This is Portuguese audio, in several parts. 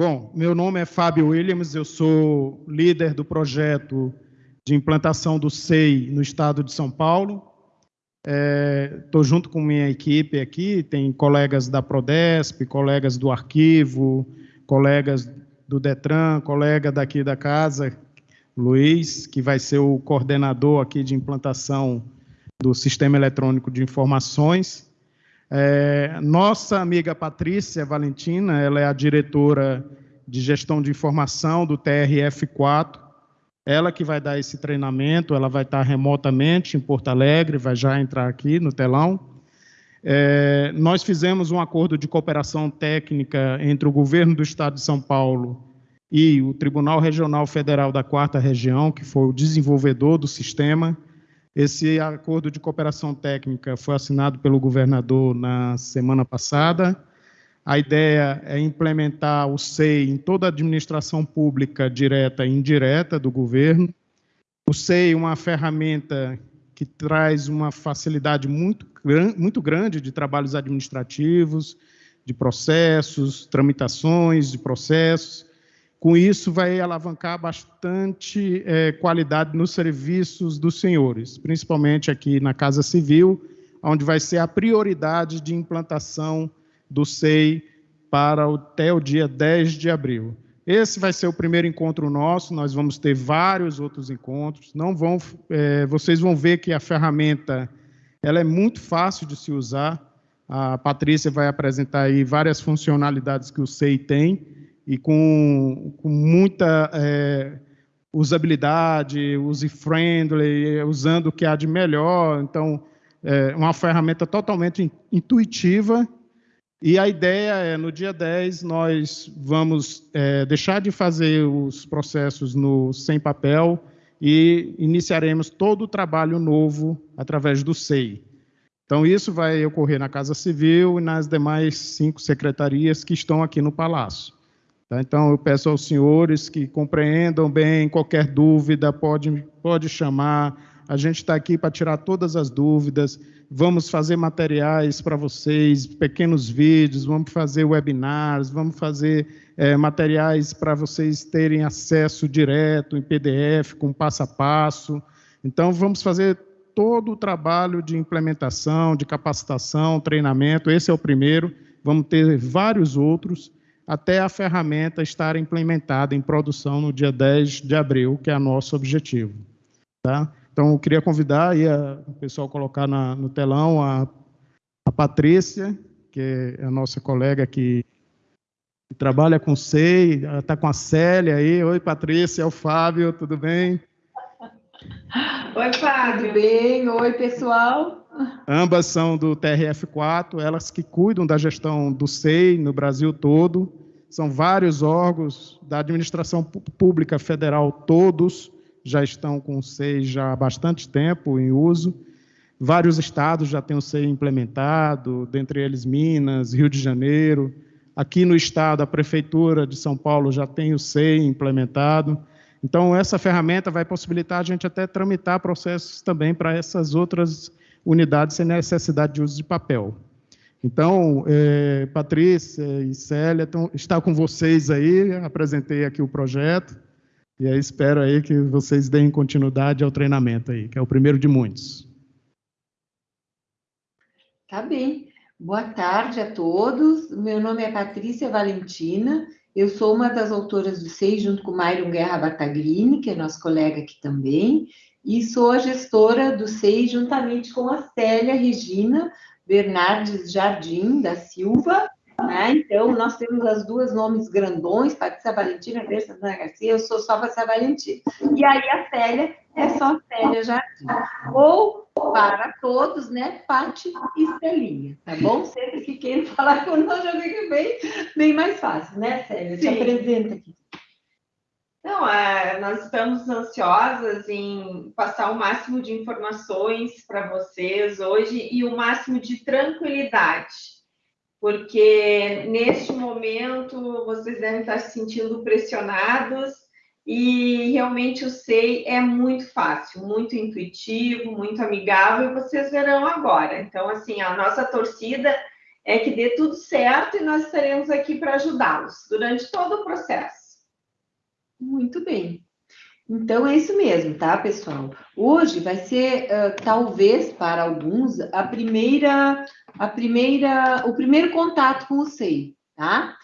Bom, meu nome é Fábio Williams, eu sou líder do projeto de implantação do SEI no estado de São Paulo. Estou é, junto com minha equipe aqui, tem colegas da Prodesp, colegas do arquivo, colegas do Detran, colega daqui da casa, Luiz, que vai ser o coordenador aqui de implantação do Sistema Eletrônico de Informações. É, nossa amiga Patrícia Valentina, ela é a diretora de gestão de informação do TRF4. Ela que vai dar esse treinamento, ela vai estar remotamente em Porto Alegre, vai já entrar aqui no telão. É, nós fizemos um acordo de cooperação técnica entre o governo do Estado de São Paulo e o Tribunal Regional Federal da Quarta Região, que foi o desenvolvedor do sistema. Esse acordo de cooperação técnica foi assinado pelo governador na semana passada. A ideia é implementar o SEI em toda a administração pública direta e indireta do governo. O SEI é uma ferramenta que traz uma facilidade muito, muito grande de trabalhos administrativos, de processos, tramitações de processos, com isso, vai alavancar bastante é, qualidade nos serviços dos senhores, principalmente aqui na Casa Civil, onde vai ser a prioridade de implantação do SEI para até o dia 10 de abril. Esse vai ser o primeiro encontro nosso, nós vamos ter vários outros encontros. Não vão, é, vocês vão ver que a ferramenta ela é muito fácil de se usar. A Patrícia vai apresentar aí várias funcionalidades que o SEI tem e com, com muita é, usabilidade, user-friendly, usando o que há de melhor. Então, é uma ferramenta totalmente intuitiva. E a ideia é, no dia 10, nós vamos é, deixar de fazer os processos no sem papel e iniciaremos todo o trabalho novo através do SEI. Então, isso vai ocorrer na Casa Civil e nas demais cinco secretarias que estão aqui no Palácio. Tá? Então, eu peço aos senhores que compreendam bem, qualquer dúvida, pode, pode chamar. A gente está aqui para tirar todas as dúvidas. Vamos fazer materiais para vocês, pequenos vídeos, vamos fazer webinars, vamos fazer é, materiais para vocês terem acesso direto em PDF, com passo a passo. Então, vamos fazer todo o trabalho de implementação, de capacitação, treinamento. Esse é o primeiro. Vamos ter vários outros até a ferramenta estar implementada em produção no dia 10 de abril, que é o nosso objetivo. Tá? Então, eu queria convidar aí a, o pessoal a colocar na, no telão a, a Patrícia, que é a nossa colega que, que trabalha com SEI, está com a Célia aí. Oi, Patrícia, é o Fábio, tudo bem? Oi, Fábio. Bem? Oi, pessoal. Ambas são do TRF4, elas que cuidam da gestão do SEI no Brasil todo. São vários órgãos da administração pública federal, todos já estão com o SEI já há bastante tempo em uso. Vários estados já têm o SEI implementado, dentre eles Minas, Rio de Janeiro. Aqui no estado, a Prefeitura de São Paulo já tem o SEI implementado. Então, essa ferramenta vai possibilitar a gente até tramitar processos também para essas outras unidades sem necessidade de uso de papel. Então, é, Patrícia e Célia, estão, está com vocês aí, apresentei aqui o projeto, e aí espero aí que vocês deem continuidade ao treinamento aí, que é o primeiro de muitos. Tá bem. Boa tarde a todos. Meu nome é Patrícia Valentina, eu sou uma das autoras do SEI, junto com Myron Guerra Batagrini, que é nosso colega aqui também, e sou a gestora do SEI, juntamente com a Célia Regina, Bernardes Jardim da Silva, né? Então, nós temos as duas nomes grandões, Patrícia Valentina e Santana Garcia, eu sou só Patrícia Valentina. E aí a Célia é só Célia Jardim. Ou, para todos, né, Pati e Celinha, tá bom? Sempre que queiram falar com nós, já fica bem, bem mais fácil, né, Célia? Sim. Te apresenta aqui. Não, é, nós estamos ansiosas em passar o máximo de informações para vocês hoje e o máximo de tranquilidade, porque neste momento vocês devem estar se sentindo pressionados e realmente o SEI é muito fácil, muito intuitivo, muito amigável, e vocês verão agora. Então, assim, a nossa torcida é que dê tudo certo e nós estaremos aqui para ajudá-los durante todo o processo. Muito bem. Então é isso mesmo, tá, pessoal? Hoje vai ser uh, talvez para alguns a primeira, a primeira, o primeiro contato com o SEI, tá?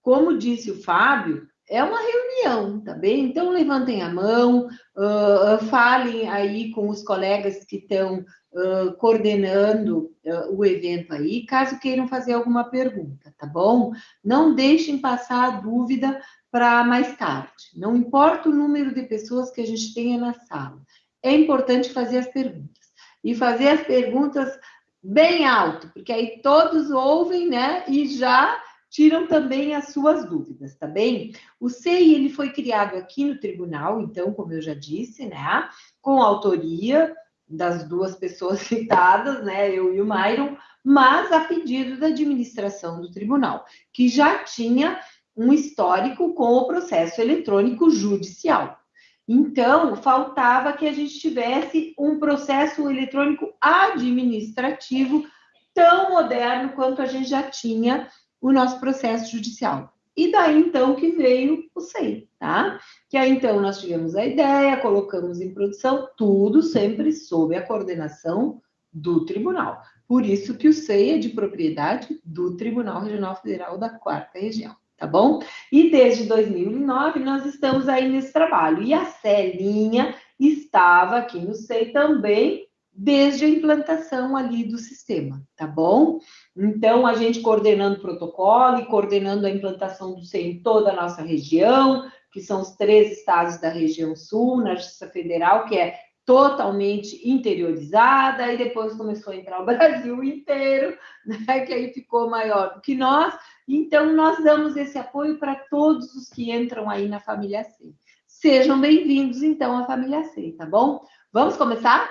Como disse o Fábio, é uma reunião, tá bem? Então levantem a mão, uh, falem aí com os colegas que estão uh, coordenando o evento aí, caso queiram fazer alguma pergunta, tá bom? Não deixem passar a dúvida para mais tarde. Não importa o número de pessoas que a gente tenha na sala. É importante fazer as perguntas. E fazer as perguntas bem alto, porque aí todos ouvem, né? E já tiram também as suas dúvidas, tá bem? O CEI, ele foi criado aqui no tribunal, então, como eu já disse, né? Com autoria das duas pessoas citadas, né? Eu e o Myron, mas a pedido da administração do tribunal, que já tinha um histórico com o processo eletrônico judicial. Então, faltava que a gente tivesse um processo eletrônico administrativo tão moderno quanto a gente já tinha o nosso processo judicial. E daí então que veio o SEI, tá? Que aí então nós tivemos a ideia, colocamos em produção, tudo sempre sob a coordenação do tribunal. Por isso que o SEI é de propriedade do Tribunal Regional Federal da Quarta Região tá bom? E desde 2009 nós estamos aí nesse trabalho. E a Celinha estava aqui no SEI também desde a implantação ali do sistema, tá bom? Então, a gente coordenando o protocolo e coordenando a implantação do SEI em toda a nossa região, que são os três estados da região sul, na Justiça Federal, que é totalmente interiorizada, e depois começou a entrar o Brasil inteiro, né, que aí ficou maior do que nós. Então, nós damos esse apoio para todos os que entram aí na família C. Sejam bem-vindos, então, à família C, tá bom? Vamos começar?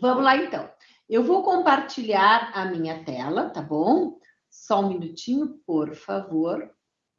Vamos lá, então. Eu vou compartilhar a minha tela, tá bom? Só um minutinho, por favor.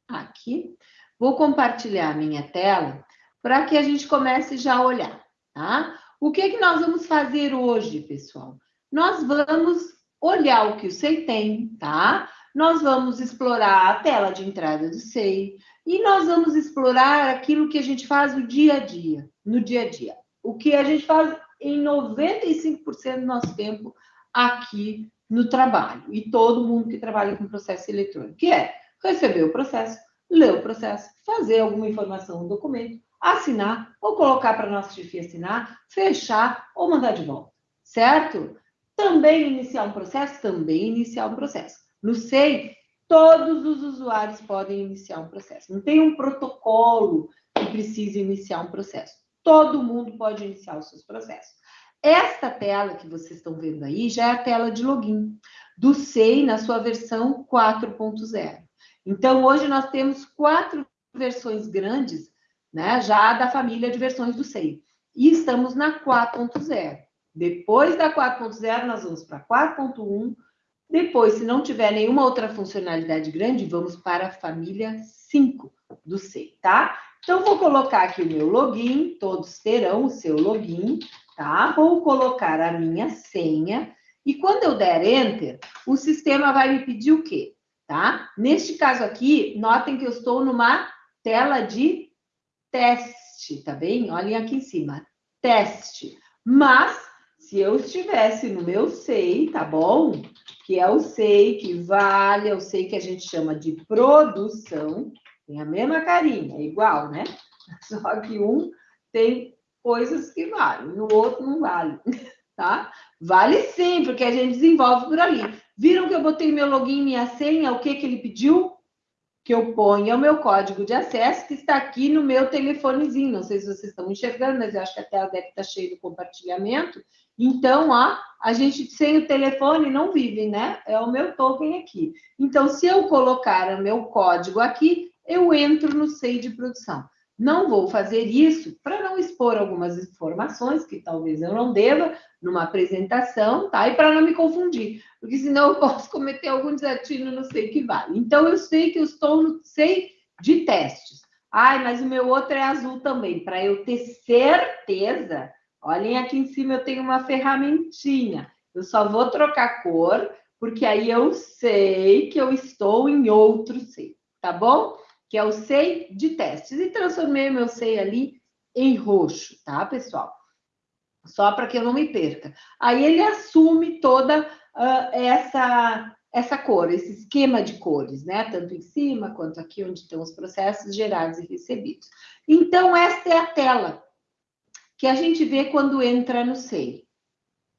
Aqui. Vou compartilhar a minha tela para que a gente comece já a olhar tá? O que, que nós vamos fazer hoje, pessoal? Nós vamos olhar o que o SEI tem, tá? Nós vamos explorar a tela de entrada do SEI e nós vamos explorar aquilo que a gente faz no dia a dia, no dia a dia. O que a gente faz em 95% do nosso tempo aqui no trabalho. E todo mundo que trabalha com processo eletrônico, que é receber o processo, ler o processo, fazer alguma informação no documento, assinar, ou colocar para a nossa chefia assinar, fechar ou mandar de volta, certo? Também iniciar um processo? Também iniciar um processo. No SEI, todos os usuários podem iniciar um processo. Não tem um protocolo que precise iniciar um processo. Todo mundo pode iniciar os seus processos. Esta tela que vocês estão vendo aí já é a tela de login do SEI na sua versão 4.0. Então, hoje nós temos quatro versões grandes né, já da família de versões do SEI. E estamos na 4.0. Depois da 4.0, nós vamos para 4.1. Depois, se não tiver nenhuma outra funcionalidade grande, vamos para a família 5 do SEI, tá? Então, vou colocar aqui o meu login, todos terão o seu login, tá? Vou colocar a minha senha, e quando eu der Enter, o sistema vai me pedir o quê? Tá? Neste caso aqui, notem que eu estou numa tela de teste, tá bem? Olhem aqui em cima, teste. Mas, se eu estivesse no meu SEI, tá bom? Que é o SEI que vale, é o SEI que a gente chama de produção, tem a mesma carinha, é igual, né? Só que um tem coisas que valem, o outro não vale, tá? Vale sim, porque a gente desenvolve por ali. Viram que eu botei meu login e minha senha, o que que ele pediu? Que eu ponha o meu código de acesso, que está aqui no meu telefonezinho. Não sei se vocês estão enxergando, mas eu acho que a tela deve estar cheia de compartilhamento. Então, ó, a gente sem o telefone não vive, né? É o meu token aqui. Então, se eu colocar o meu código aqui, eu entro no SEI de produção. Não vou fazer isso para não expor algumas informações que talvez eu não deva numa apresentação, tá? E para não me confundir, porque senão eu posso cometer algum desatino no sei que vale. Então eu sei que eu estou no sei de testes. Ai, mas o meu outro é azul também, para eu ter certeza. Olhem aqui em cima eu tenho uma ferramentinha. Eu só vou trocar cor porque aí eu sei que eu estou em outro SEI, tá bom? Que é o SEI de testes. E transformei o meu SEI ali em roxo, tá, pessoal? Só para que eu não me perca. Aí ele assume toda uh, essa essa cor, esse esquema de cores, né? Tanto em cima quanto aqui onde estão os processos gerados e recebidos. Então, esta é a tela que a gente vê quando entra no SEI.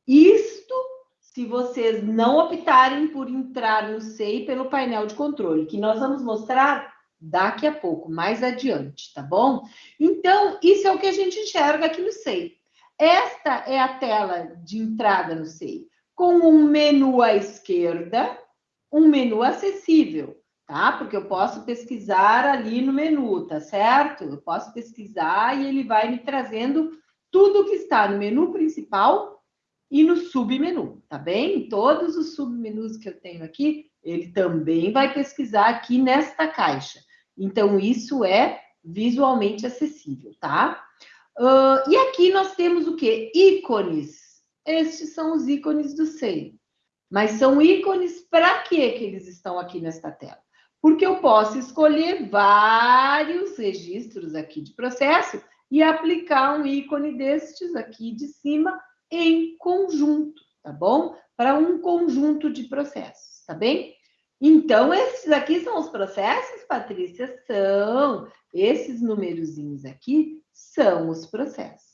Isto se vocês não optarem por entrar no SEI pelo painel de controle, que nós vamos mostrar daqui a pouco, mais adiante, tá bom? Então, isso é o que a gente enxerga aqui no SEI. Esta é a tela de entrada no SEI, com um menu à esquerda, um menu acessível, tá? Porque eu posso pesquisar ali no menu, tá certo? Eu posso pesquisar e ele vai me trazendo tudo que está no menu principal e no submenu, tá bem? Todos os submenus que eu tenho aqui, ele também vai pesquisar aqui nesta caixa. Então, isso é visualmente acessível, tá? Uh, e aqui nós temos o quê? Ícones. Estes são os ícones do SEI. Mas são ícones para que eles estão aqui nesta tela? Porque eu posso escolher vários registros aqui de processo e aplicar um ícone destes aqui de cima em conjunto, tá bom? Para um conjunto de processos, tá bem? Então, esses aqui são os processos, Patrícia? São. Esses numerozinhos aqui são os processos.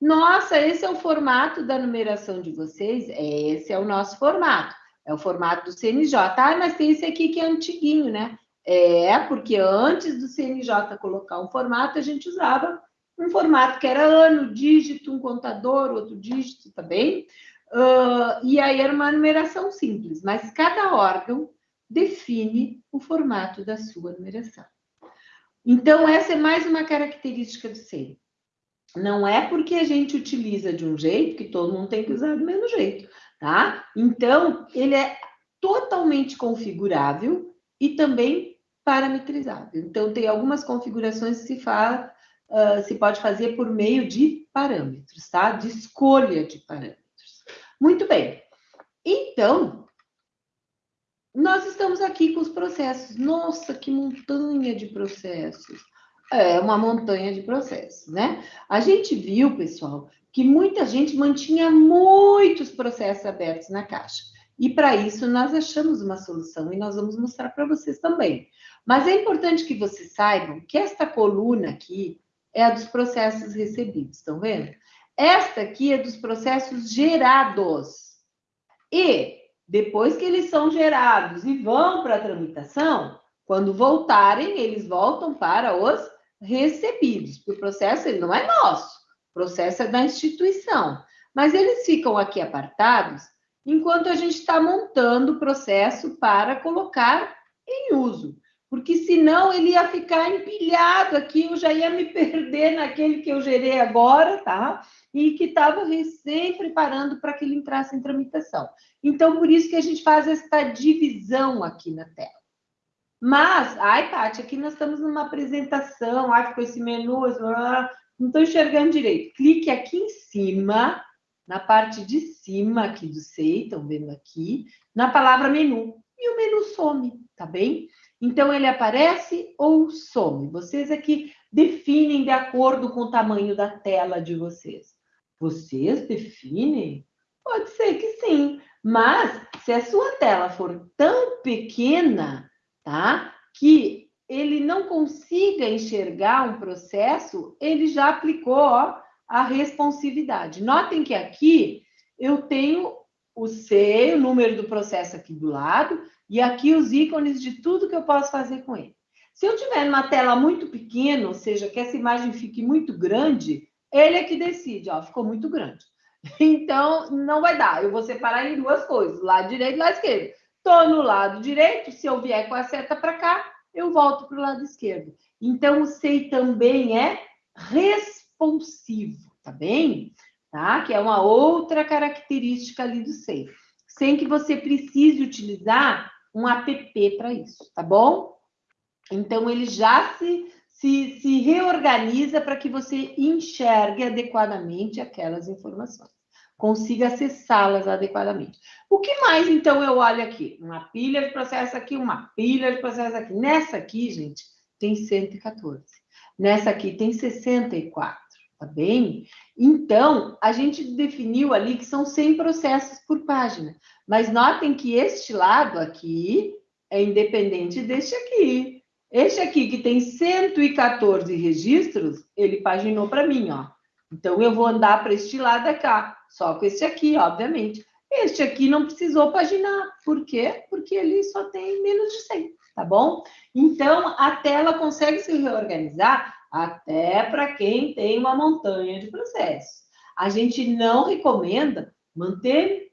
Nossa, esse é o formato da numeração de vocês? Esse é o nosso formato. É o formato do CNJ. Ah, mas tem esse aqui que é antiguinho, né? É, porque antes do CNJ colocar um formato, a gente usava um formato que era ano, dígito, um contador, outro dígito, tá bem? Uh, e aí era uma numeração simples, mas cada órgão define o formato da sua numeração. Então, essa é mais uma característica do SEI. Não é porque a gente utiliza de um jeito que todo mundo tem que usar do mesmo jeito, tá? Então, ele é totalmente configurável e também parametrizável. Então, tem algumas configurações que se, uh, se pode fazer por meio de parâmetros, tá? De escolha de parâmetros. Muito bem. Então, nós estamos aqui com os processos. Nossa, que montanha de processos! É uma montanha de processos, né? A gente viu, pessoal, que muita gente mantinha muitos processos abertos na caixa. E para isso nós achamos uma solução e nós vamos mostrar para vocês também. Mas é importante que vocês saibam que esta coluna aqui é a dos processos recebidos, estão vendo? Esta aqui é dos processos gerados. E depois que eles são gerados e vão para a tramitação, quando voltarem, eles voltam para os recebidos, porque o processo ele não é nosso, o processo é da instituição. Mas eles ficam aqui apartados enquanto a gente está montando o processo para colocar em uso. Porque senão ele ia ficar empilhado aqui, eu já ia me perder naquele que eu gerei agora, tá? E que estava recém preparando para que ele entrasse em tramitação. Então, por isso que a gente faz esta divisão aqui na tela. Mas, ai, Tati, aqui nós estamos numa apresentação, ai, ficou esse menu, não estou enxergando direito. Clique aqui em cima, na parte de cima aqui do SEI, estão vendo aqui, na palavra menu. E o menu some, tá bem? Então, ele aparece ou some. Vocês aqui definem de acordo com o tamanho da tela de vocês. Vocês definem? Pode ser que sim. Mas, se a sua tela for tão pequena, tá? Que ele não consiga enxergar um processo, ele já aplicou ó, a responsividade. Notem que aqui eu tenho o C, o número do processo aqui do lado, e aqui os ícones de tudo que eu posso fazer com ele. Se eu tiver numa tela muito pequena, ou seja, que essa imagem fique muito grande, ele é que decide, ó, ficou muito grande. Então, não vai dar. Eu vou separar em duas coisas, lado direito e lado esquerdo. Estou no lado direito, se eu vier com a seta para cá, eu volto para o lado esquerdo. Então, o SEI também é responsivo, tá bem? Tá? Que é uma outra característica ali do SEI. Sem que você precise utilizar um app para isso, tá bom? Então, ele já se, se, se reorganiza para que você enxergue adequadamente aquelas informações. consiga acessá-las adequadamente. O que mais, então, eu olho aqui? Uma pilha de processo aqui, uma pilha de processo aqui. Nessa aqui, gente, tem 114. Nessa aqui tem 64, tá bem? Então, a gente definiu ali que são 100 processos por página. Mas notem que este lado aqui é independente deste aqui. Este aqui, que tem 114 registros, ele paginou para mim, ó. Então, eu vou andar para este lado cá, só com este aqui, obviamente. Este aqui não precisou paginar. Por quê? Porque ele só tem menos de 100, tá bom? Então, a tela consegue se reorganizar até para quem tem uma montanha de processos. A gente não recomenda manter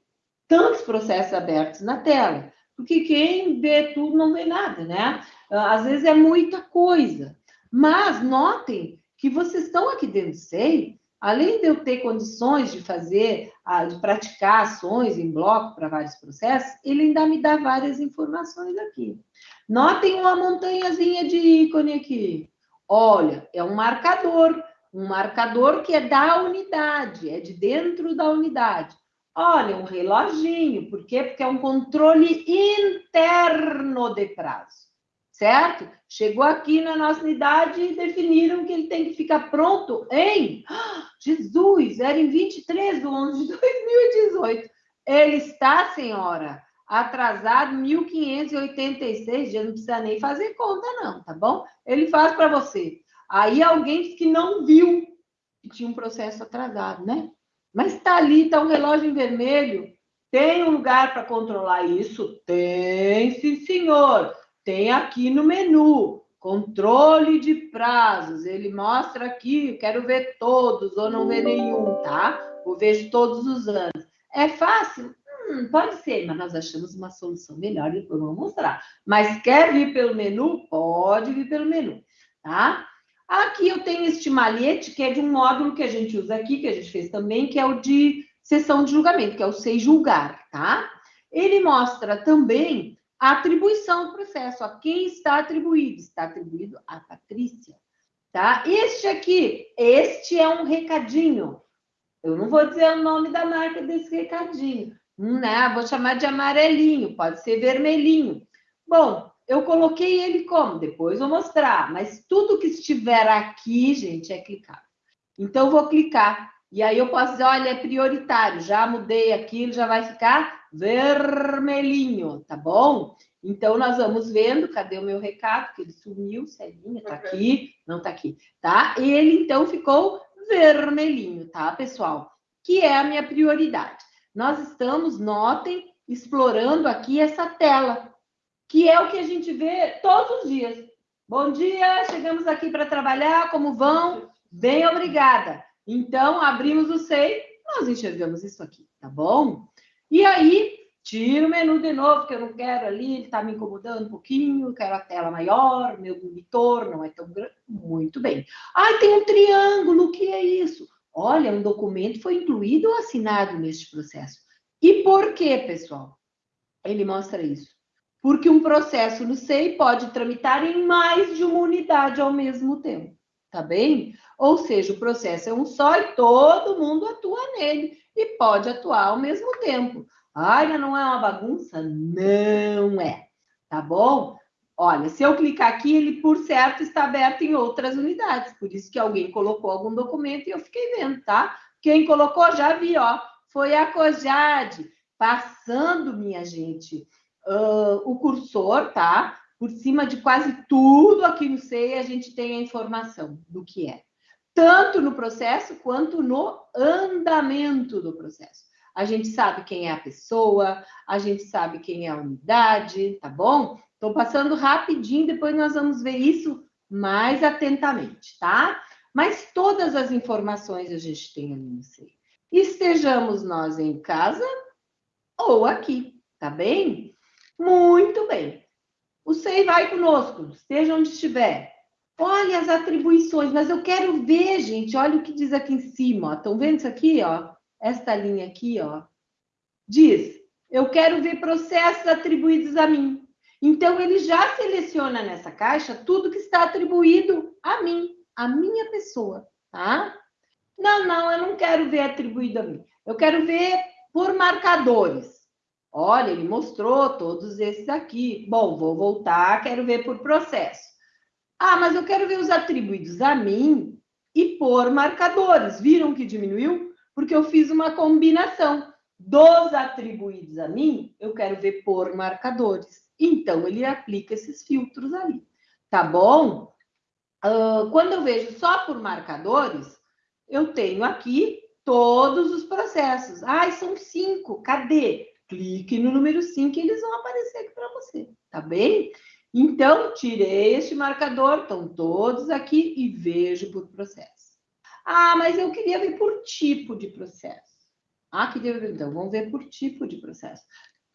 tantos processos abertos na tela, porque quem vê tudo não vê nada, né? Às vezes é muita coisa. Mas notem que vocês estão aqui dentro do SEI além de eu ter condições de fazer, de praticar ações em bloco para vários processos, ele ainda me dá várias informações aqui. Notem uma montanhazinha de ícone aqui. Olha, é um marcador, um marcador que é da unidade, é de dentro da unidade. Olha, um reloginho, por quê? Porque é um controle interno de prazo certo? Chegou aqui na nossa unidade e definiram que ele tem que ficar pronto em. Jesus, era em 23 de 11 de 2018. Ele está, senhora, atrasado 1.586 dias, não precisa nem fazer conta, não, tá bom? Ele faz para você. Aí alguém disse que não viu que tinha um processo atrasado, né? Mas está ali, está um relógio em vermelho. Tem um lugar para controlar isso? Tem, sim, senhor tem aqui no menu, controle de prazos. Ele mostra aqui, quero ver todos ou não ver nenhum, tá? Ou vejo todos os anos. É fácil? Hum, pode ser, mas nós achamos uma solução melhor e depois vamos mostrar. Mas quer vir pelo menu? Pode vir pelo menu, tá? Aqui eu tenho este malhete, que é de um módulo que a gente usa aqui, que a gente fez também, que é o de sessão de julgamento, que é o Sei Julgar, tá? Ele mostra também a atribuição do processo, a quem está atribuído? Está atribuído a Patrícia, tá? Este aqui, este é um recadinho. Eu não vou dizer o nome da marca desse recadinho, né? Vou chamar de amarelinho, pode ser vermelhinho. Bom, eu coloquei ele como? Depois vou mostrar, mas tudo que estiver aqui, gente, é clicar. Então, vou clicar. E aí eu posso dizer, olha, é prioritário, já mudei aquilo, já vai ficar vermelhinho, tá bom? Então, nós vamos vendo, cadê o meu recado? Que ele sumiu, Celinha, tá aqui, não tá aqui, tá? Ele, então, ficou vermelhinho, tá, pessoal? Que é a minha prioridade. Nós estamos, notem, explorando aqui essa tela, que é o que a gente vê todos os dias. Bom dia, chegamos aqui para trabalhar, como vão? Bem, obrigada. Então, abrimos o SEI, nós enxergamos isso aqui, tá bom? E aí, tiro o menu de novo, que eu não quero ali, ele está me incomodando um pouquinho, quero a tela maior, meu monitor não é tão grande. Muito bem. Ah, tem um triângulo, o que é isso? Olha, um documento foi incluído ou assinado neste processo. E por quê, pessoal? Ele mostra isso. Porque um processo no SEI pode tramitar em mais de uma unidade ao mesmo tempo. Tá bem? Ou seja, o processo é um só e todo mundo atua nele e pode atuar ao mesmo tempo. Ai, não é uma bagunça? Não é. Tá bom? Olha, se eu clicar aqui, ele, por certo, está aberto em outras unidades. Por isso que alguém colocou algum documento e eu fiquei vendo, tá? Quem colocou, já vi, ó. Foi a Cojade, passando, minha gente, uh, o cursor, tá? Por cima de quase tudo aqui no SEI, a gente tem a informação do que é tanto no processo quanto no andamento do processo. A gente sabe quem é a pessoa, a gente sabe quem é a unidade, tá bom? Estou passando rapidinho, depois nós vamos ver isso mais atentamente, tá? Mas todas as informações a gente tem ali no SEI. Estejamos nós em casa ou aqui, tá bem? Muito bem. O SEI vai conosco, esteja onde estiver. Olha as atribuições, mas eu quero ver, gente. Olha o que diz aqui em cima. Estão vendo isso aqui, ó? Esta linha aqui, ó. Diz: eu quero ver processos atribuídos a mim. Então ele já seleciona nessa caixa tudo que está atribuído a mim, a minha pessoa, tá? Não, não, eu não quero ver atribuído a mim. Eu quero ver por marcadores. Olha, ele mostrou todos esses aqui. Bom, vou voltar, quero ver por processo. Ah, mas eu quero ver os atribuídos a mim e por marcadores. Viram que diminuiu? Porque eu fiz uma combinação dos atribuídos a mim, eu quero ver por marcadores. Então, ele aplica esses filtros ali. Tá bom? Uh, quando eu vejo só por marcadores, eu tenho aqui todos os processos. Ah, são cinco. Cadê? Clique no número 5 e eles vão aparecer aqui para você, tá bem? Então, tirei este marcador, estão todos aqui e vejo por processo. Ah, mas eu queria ver por tipo de processo. Ah, que deu, então, vamos ver por tipo de processo.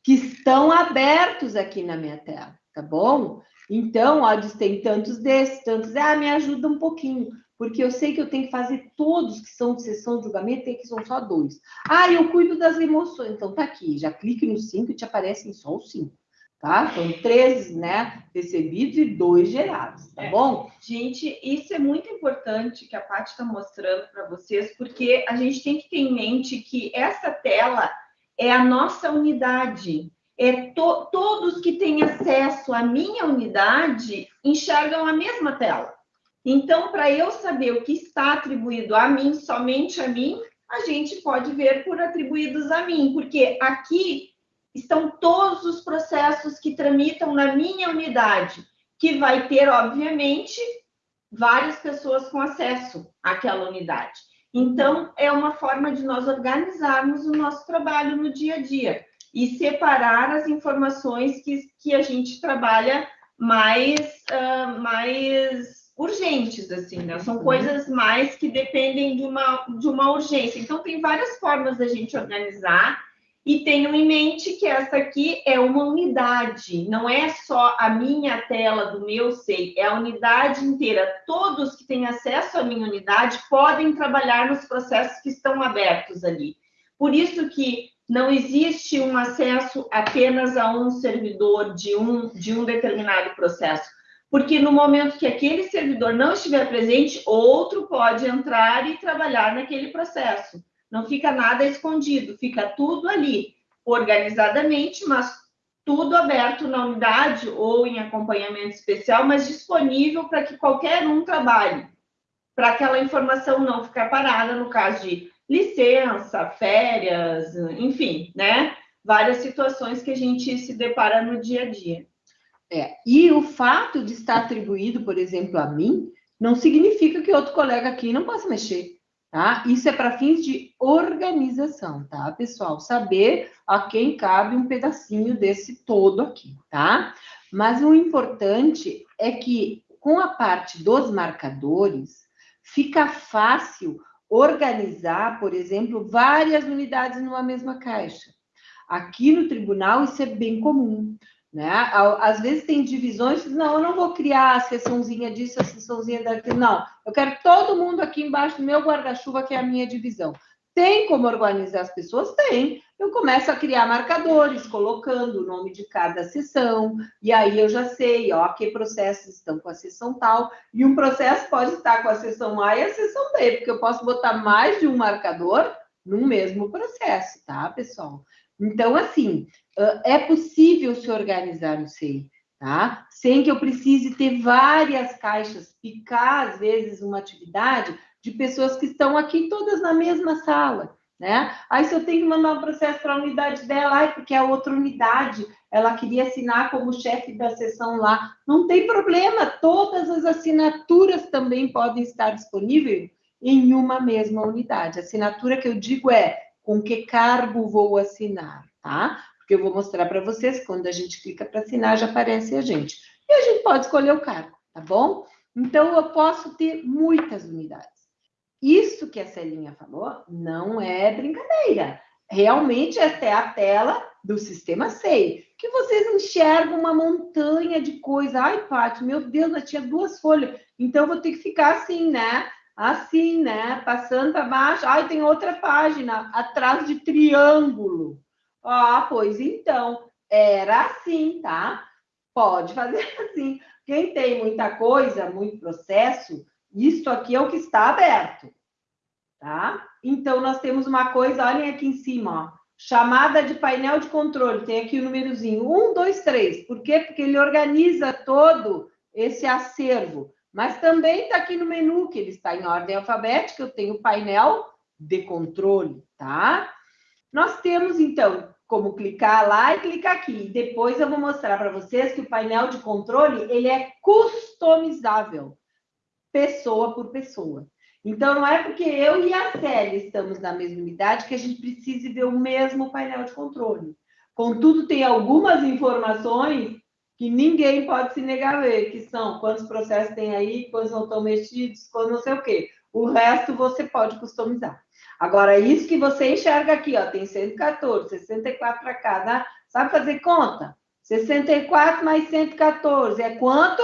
Que estão abertos aqui na minha tela, tá bom? Então, ó, tem tantos desses, tantos. Ah, me ajuda um pouquinho porque eu sei que eu tenho que fazer todos que são de sessão de julgamento, tem que são só dois. Ah, eu cuido das emoções. Então tá aqui, já clique no cinco e te aparecem só os cinco. Tá? São três, né, recebidos e dois gerados, tá é. bom? Gente, isso é muito importante que a Paty está mostrando para vocês, porque a gente tem que ter em mente que essa tela é a nossa unidade. É to todos que têm acesso à minha unidade enxergam a mesma tela. Então, para eu saber o que está atribuído a mim, somente a mim, a gente pode ver por atribuídos a mim, porque aqui estão todos os processos que tramitam na minha unidade, que vai ter, obviamente, várias pessoas com acesso àquela unidade. Então, é uma forma de nós organizarmos o nosso trabalho no dia a dia e separar as informações que, que a gente trabalha mais, uh, mais urgentes, assim, né? São uhum. coisas mais que dependem de uma, de uma urgência. Então, tem várias formas da gente organizar e tenham em mente que essa aqui é uma unidade, não é só a minha tela do meu SEI, é a unidade inteira. Todos que têm acesso à minha unidade podem trabalhar nos processos que estão abertos ali. Por isso que não existe um acesso apenas a um servidor de um, de um determinado processo porque no momento que aquele servidor não estiver presente, outro pode entrar e trabalhar naquele processo. Não fica nada escondido, fica tudo ali, organizadamente, mas tudo aberto na unidade ou em acompanhamento especial, mas disponível para que qualquer um trabalhe, para aquela informação não ficar parada no caso de licença, férias, enfim, né? Várias situações que a gente se depara no dia a dia. É, e o fato de estar atribuído, por exemplo, a mim, não significa que outro colega aqui não possa mexer, tá? Isso é para fins de organização, tá, pessoal? Saber a quem cabe um pedacinho desse todo aqui, tá? Mas o importante é que com a parte dos marcadores, fica fácil organizar, por exemplo, várias unidades numa mesma caixa. Aqui no tribunal isso é bem comum. Né? Às vezes tem divisões, não, eu não vou criar a sessãozinha disso, a sessãozinha daquilo, não. Eu quero todo mundo aqui embaixo do meu guarda-chuva, que é a minha divisão. Tem como organizar as pessoas? Tem. Eu começo a criar marcadores, colocando o nome de cada sessão, e aí eu já sei, ó, que processos estão com a sessão tal, e um processo pode estar com a sessão A e a sessão B, porque eu posso botar mais de um marcador no mesmo processo, tá, pessoal? Então, assim, é possível se organizar no SEI, tá? Sem que eu precise ter várias caixas, picar, às vezes, uma atividade de pessoas que estão aqui todas na mesma sala, né? Aí, se eu tenho que mandar um processo para a unidade dela, porque a outra unidade, ela queria assinar como chefe da sessão lá, não tem problema, todas as assinaturas também podem estar disponíveis em uma mesma unidade. A assinatura que eu digo é com que cargo vou assinar, tá? Porque eu vou mostrar para vocês, quando a gente clica para assinar, já aparece a gente. E a gente pode escolher o cargo, tá bom? Então, eu posso ter muitas unidades. Isso que a Celinha falou não é brincadeira. Realmente, esta é a tela do sistema SEI, que vocês enxergam uma montanha de coisa. Ai, Paty, meu Deus, eu tinha duas folhas, então eu vou ter que ficar assim, né? assim, né? Passando para baixo. Ai, tem outra página atrás de triângulo. Ah, pois então, era assim, tá? Pode fazer assim. Quem tem muita coisa, muito processo, isso aqui é o que está aberto. tá? Então, nós temos uma coisa, olhem aqui em cima, ó, chamada de painel de controle, tem aqui o númerozinho, um, dois, três. Por quê? Porque ele organiza todo esse acervo. Mas também está aqui no menu, que ele está em ordem alfabética, eu tenho o painel de controle, tá? Nós temos, então, como clicar lá e clicar aqui. Depois eu vou mostrar para vocês que o painel de controle, ele é customizável, pessoa por pessoa. Então, não é porque eu e a Célia estamos na mesma unidade que a gente precise ver o mesmo painel de controle. Contudo, tem algumas informações que ninguém pode se negar a ver, que são quantos processos tem aí, quantos não estão mexidos, quantos não sei o quê. O resto você pode customizar. Agora, isso que você enxerga aqui, ó, tem 114, 64 para cada. Sabe fazer conta? 64 mais 114 é quanto?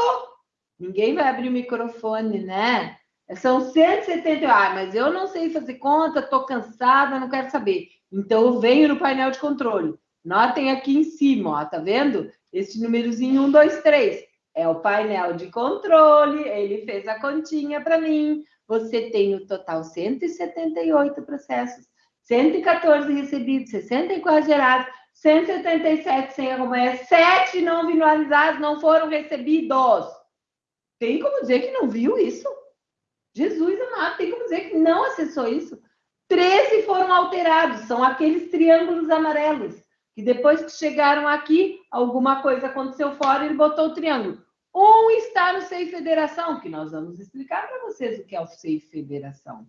Ninguém vai abrir o microfone, né? São 170. Ah, mas eu não sei fazer conta, estou cansada, não quero saber. Então, eu venho no painel de controle. Notem aqui em cima, ó, tá vendo? Esse númerozinho 1, 2, 3 é o painel de controle, ele fez a continha para mim. Você tem o total 178 processos, 114 recebidos, 64 gerados, 177 sem acompanhar, 7 não finalizados não foram recebidos. Tem como dizer que não viu isso? Jesus amado, tem como dizer que não acessou isso? 13 foram alterados, são aqueles triângulos amarelos que depois que chegaram aqui, alguma coisa aconteceu fora, ele botou o triângulo. Um está no SEI Federação, que nós vamos explicar para vocês o que é o SEI Federação.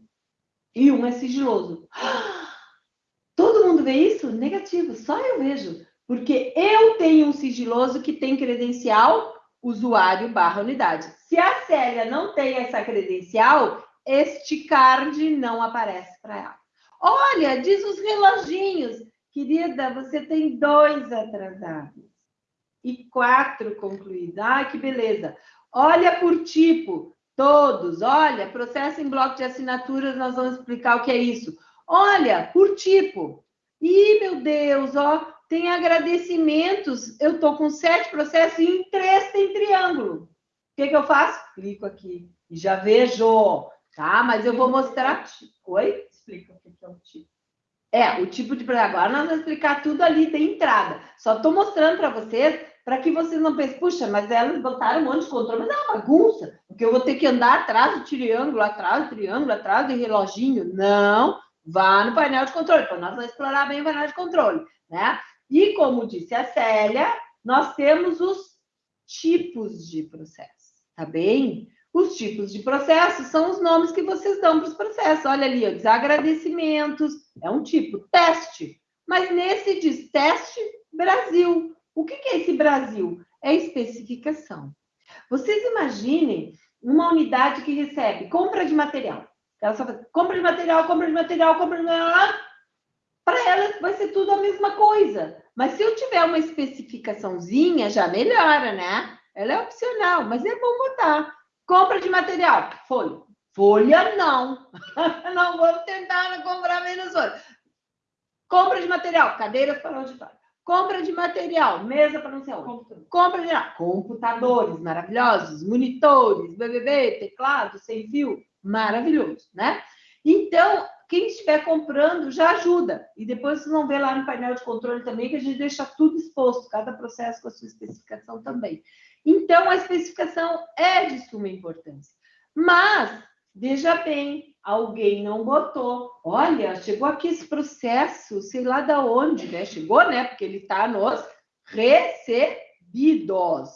E um é sigiloso. Todo mundo vê isso? Negativo, só eu vejo. Porque eu tenho um sigiloso que tem credencial usuário barra unidade. Se a Célia não tem essa credencial, este card não aparece para ela. Olha, diz os reloginhos. Querida, você tem dois atrasados e quatro concluídos. Ah, que beleza. Olha por tipo, todos. Olha, processo em bloco de assinaturas, nós vamos explicar o que é isso. Olha, por tipo. Ih, meu Deus, ó, tem agradecimentos. Eu estou com sete processos e em três tem triângulo. O que, que eu faço? Clico aqui e já vejo. Tá, mas eu vou mostrar. Oi? Explica o que é o tipo. É, o tipo de agora nós vamos explicar tudo ali de entrada. Só estou mostrando para vocês para que vocês não pensem, puxa, mas elas botaram um monte de controle, mas é uma bagunça, porque eu vou ter que andar atrás do triângulo, atrás do triângulo, atrás do reloginho. Não, vá no painel de controle, então nós vamos explorar bem o painel de controle, né? E como disse a Célia, nós temos os tipos de processo, tá bem? Os tipos de processos são os nomes que vocês dão para os processos. Olha ali, ó, desagradecimentos, é um tipo, teste. Mas nesse diz teste Brasil. O que é esse Brasil? É especificação. Vocês imaginem uma unidade que recebe compra de material. Ela só faz compra de material, compra de material, compra de material. Para ela vai ser tudo a mesma coisa. Mas se eu tiver uma especificaçãozinha, já melhora, né? Ela é opcional, mas é bom botar. Compra de material, folha. Folha não. não vamos tentar comprar menos folha. Compra de material, cadeiras para auditório. Compra de material, mesa para não sei onde. Compra de computadores maravilhosos, monitores, BBB, teclado, sem fio, maravilhoso, né? Então, quem estiver comprando já ajuda. E depois vocês vão ver lá no painel de controle também que a gente deixa tudo exposto, cada processo com a sua especificação também. Então, a especificação é de suma importância. Mas, veja bem, alguém não botou. Olha, chegou aqui esse processo, sei lá da onde, né? Chegou, né? Porque ele está nos recebidos.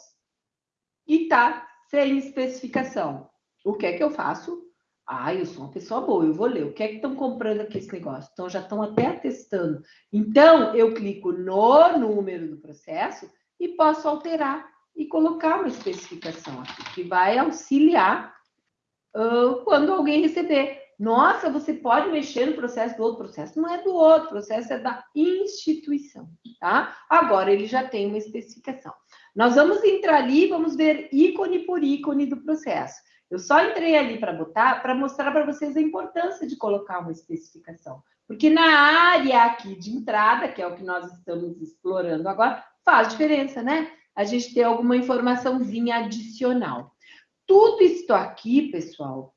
E está sem especificação. O que é que eu faço? Ah, eu sou uma pessoa boa, eu vou ler. O que é que estão comprando aqui esse negócio? Então, já estão até atestando. Então, eu clico no número do processo e posso alterar e colocar uma especificação aqui, que vai auxiliar quando alguém receber. Nossa, você pode mexer no processo do outro processo. Não é do outro, processo é da instituição, tá? Agora ele já tem uma especificação. Nós vamos entrar ali e vamos ver ícone por ícone do processo. Eu só entrei ali para botar, para mostrar para vocês a importância de colocar uma especificação. Porque na área aqui de entrada, que é o que nós estamos explorando agora, faz diferença, né? a gente ter alguma informaçãozinha adicional. Tudo isso aqui, pessoal,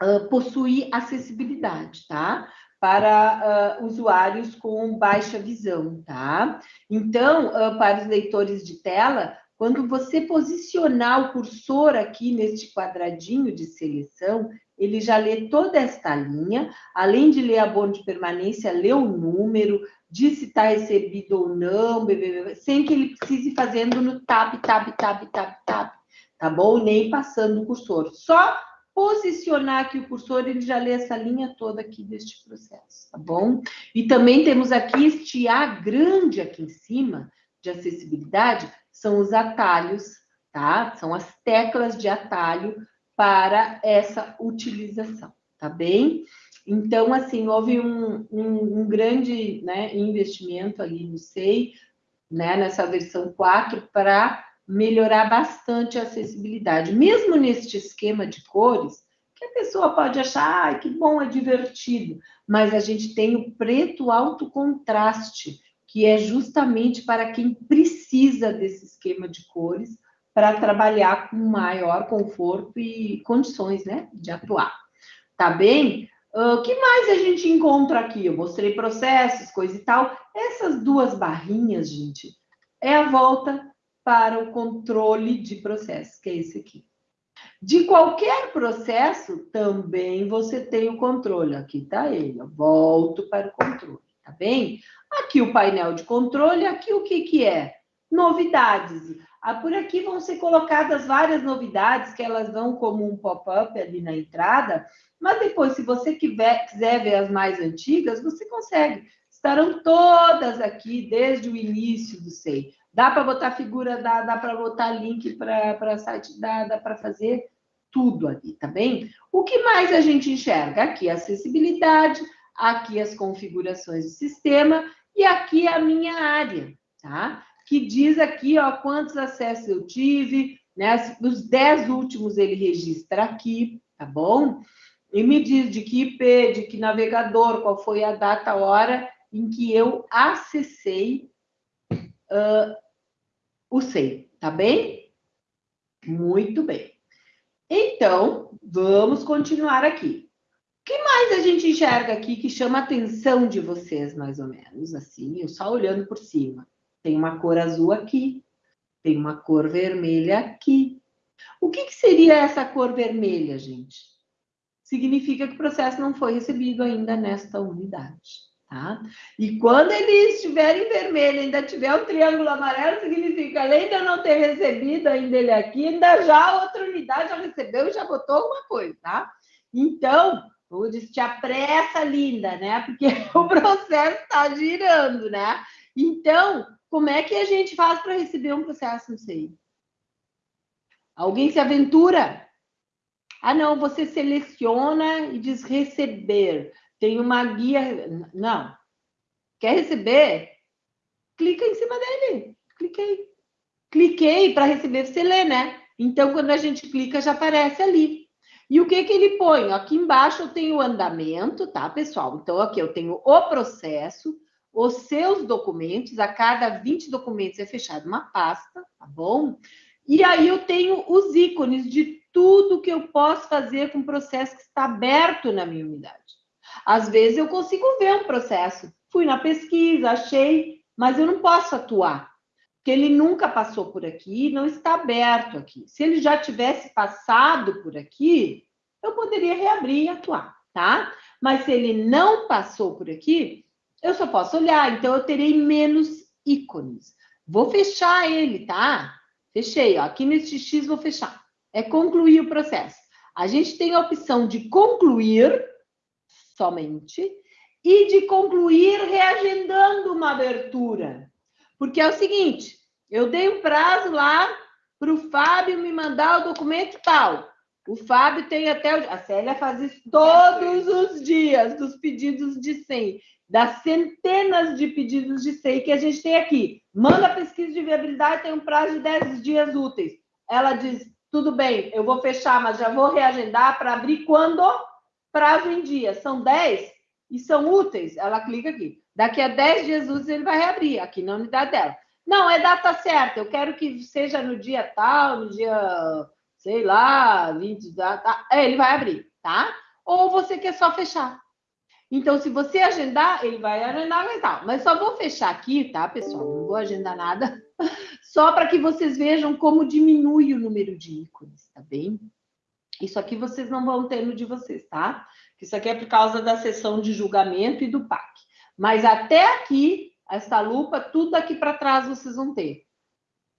uh, possuir acessibilidade, tá? Para uh, usuários com baixa visão, tá? Então, uh, para os leitores de tela, quando você posicionar o cursor aqui neste quadradinho de seleção, ele já lê toda esta linha, além de ler abono de permanência, lê o número, diz se está recebido ou não, sem que ele precise fazendo no tab, tab, tab, tab, tab, tá bom? Nem passando o cursor. Só posicionar aqui o cursor, ele já lê essa linha toda aqui deste processo, tá bom? E também temos aqui este A grande aqui em cima, de acessibilidade, são os atalhos, tá? São as teclas de atalho para essa utilização, tá bem? Então, assim, houve um, um, um grande né, investimento ali no SEI, né, nessa versão 4, para melhorar bastante a acessibilidade. Mesmo neste esquema de cores, que a pessoa pode achar, ah, que bom, é divertido, mas a gente tem o preto alto contraste, que é justamente para quem precisa desse esquema de cores para trabalhar com maior conforto e condições, né, de atuar. Tá bem? O uh, que mais a gente encontra aqui? Eu mostrei processos, coisa e tal. Essas duas barrinhas, gente, é a volta para o controle de processos, que é esse aqui. De qualquer processo, também você tem o controle. Aqui está ele, eu volto para o controle, tá bem? Aqui o painel de controle, aqui o que, que é? Novidades. Ah, por aqui vão ser colocadas várias novidades, que elas vão como um pop-up ali na entrada, mas depois, se você quiser, quiser ver as mais antigas, você consegue. Estarão todas aqui desde o início do SEI. Dá para botar figura, dá, dá para botar link para site, dá, dá para fazer tudo ali, tá bem? O que mais a gente enxerga? Aqui a acessibilidade, aqui as configurações do sistema e aqui a minha área, tá? Que diz aqui, ó, quantos acessos eu tive, né? Os 10 últimos ele registra aqui, tá bom? e me diz de que IP, de que navegador, qual foi a data, a hora em que eu acessei uh, o SEI, tá bem? Muito bem. Então, vamos continuar aqui. O que mais a gente enxerga aqui que chama a atenção de vocês, mais ou menos, assim, eu só olhando por cima. Tem uma cor azul aqui, tem uma cor vermelha aqui. O que, que seria essa cor vermelha, gente? significa que o processo não foi recebido ainda nesta unidade. Tá? E quando ele estiver em vermelho, ainda tiver um triângulo amarelo, significa, além de eu não ter recebido ainda ele aqui, ainda já a outra unidade já recebeu e já botou alguma coisa, tá? Então, eu disse, te apressa, linda, né? Porque o processo está girando, né? Então, como é que a gente faz para receber um processo, não sei? Alguém se aventura? Ah, não, você seleciona e diz receber. Tem uma guia. Não. Quer receber? Clica em cima dele. Cliquei. Cliquei para receber, você lê, né? Então, quando a gente clica, já aparece ali. E o que, que ele põe? Aqui embaixo eu tenho o andamento, tá, pessoal? Então, aqui eu tenho o processo, os seus documentos, a cada 20 documentos é fechado uma pasta, tá bom? E aí eu tenho os ícones de tudo que eu posso fazer com o processo que está aberto na minha unidade. Às vezes eu consigo ver um processo, fui na pesquisa, achei, mas eu não posso atuar, porque ele nunca passou por aqui, não está aberto aqui. Se ele já tivesse passado por aqui, eu poderia reabrir e atuar, tá? Mas se ele não passou por aqui, eu só posso olhar, então eu terei menos ícones. Vou fechar ele, tá? Fechei, ó. Aqui nesse X vou fechar é concluir o processo. A gente tem a opção de concluir somente e de concluir reagendando uma abertura. Porque é o seguinte, eu dei um prazo lá para o Fábio me mandar o documento tal. O Fábio tem até... O... A Célia faz isso todos os dias, dos pedidos de 100, das centenas de pedidos de 100 que a gente tem aqui. Manda a pesquisa de viabilidade, tem um prazo de 10 dias úteis. Ela diz, tudo bem, eu vou fechar, mas já vou reagendar para abrir quando? Prazo em dia. São 10 e são úteis. Ela clica aqui. Daqui a 10 dias ele vai reabrir aqui na unidade dela. Não, é data certa. Eu quero que seja no dia tal, no dia, sei lá, 20, tá, é, ele vai abrir, tá? ou você quer só fechar. Então, se você agendar, ele vai agendar e tal. Mas só vou fechar aqui, tá, pessoal? Não vou agendar nada, só para que vocês vejam como diminui o número de ícones, tá bem? Isso aqui vocês não vão ter no de vocês, tá? Isso aqui é por causa da sessão de julgamento e do PAC. Mas até aqui, essa lupa, tudo daqui para trás vocês vão ter.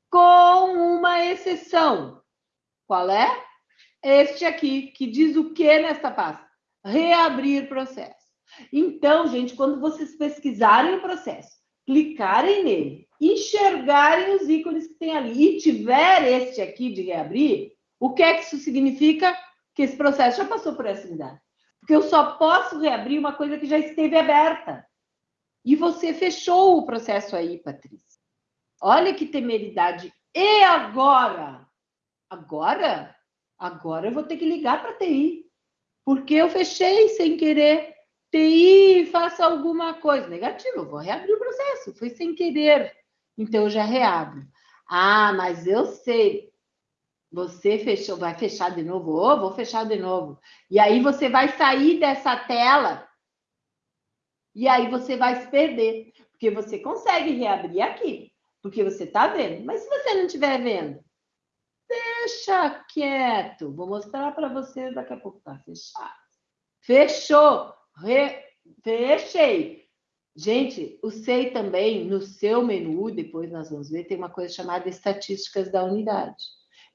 Com uma exceção. Qual é? Este aqui, que diz o que nesta pasta? Reabrir processo. Então, gente, quando vocês pesquisarem o processo, clicarem nele, enxergarem os ícones que tem ali e tiver este aqui de reabrir, o que é que isso significa? Que esse processo já passou por essa unidade. Porque eu só posso reabrir uma coisa que já esteve aberta. E você fechou o processo aí, Patrícia. Olha que temeridade. E agora? Agora? Agora eu vou ter que ligar para a TI. Porque eu fechei sem querer. TI, faça alguma coisa. Negativo, eu vou reabrir o processo. Foi sem querer. Então eu já reabro. Ah, mas eu sei. Você fechou, vai fechar de novo? Oh, vou fechar de novo. E aí você vai sair dessa tela e aí você vai se perder, porque você consegue reabrir aqui, porque você está vendo. Mas se você não estiver vendo, deixa quieto. Vou mostrar para vocês daqui a pouco. Tá fechado. Fechou. Re... Fechei. Gente, o SEI também, no seu menu, depois nós vamos ver, tem uma coisa chamada estatísticas da unidade.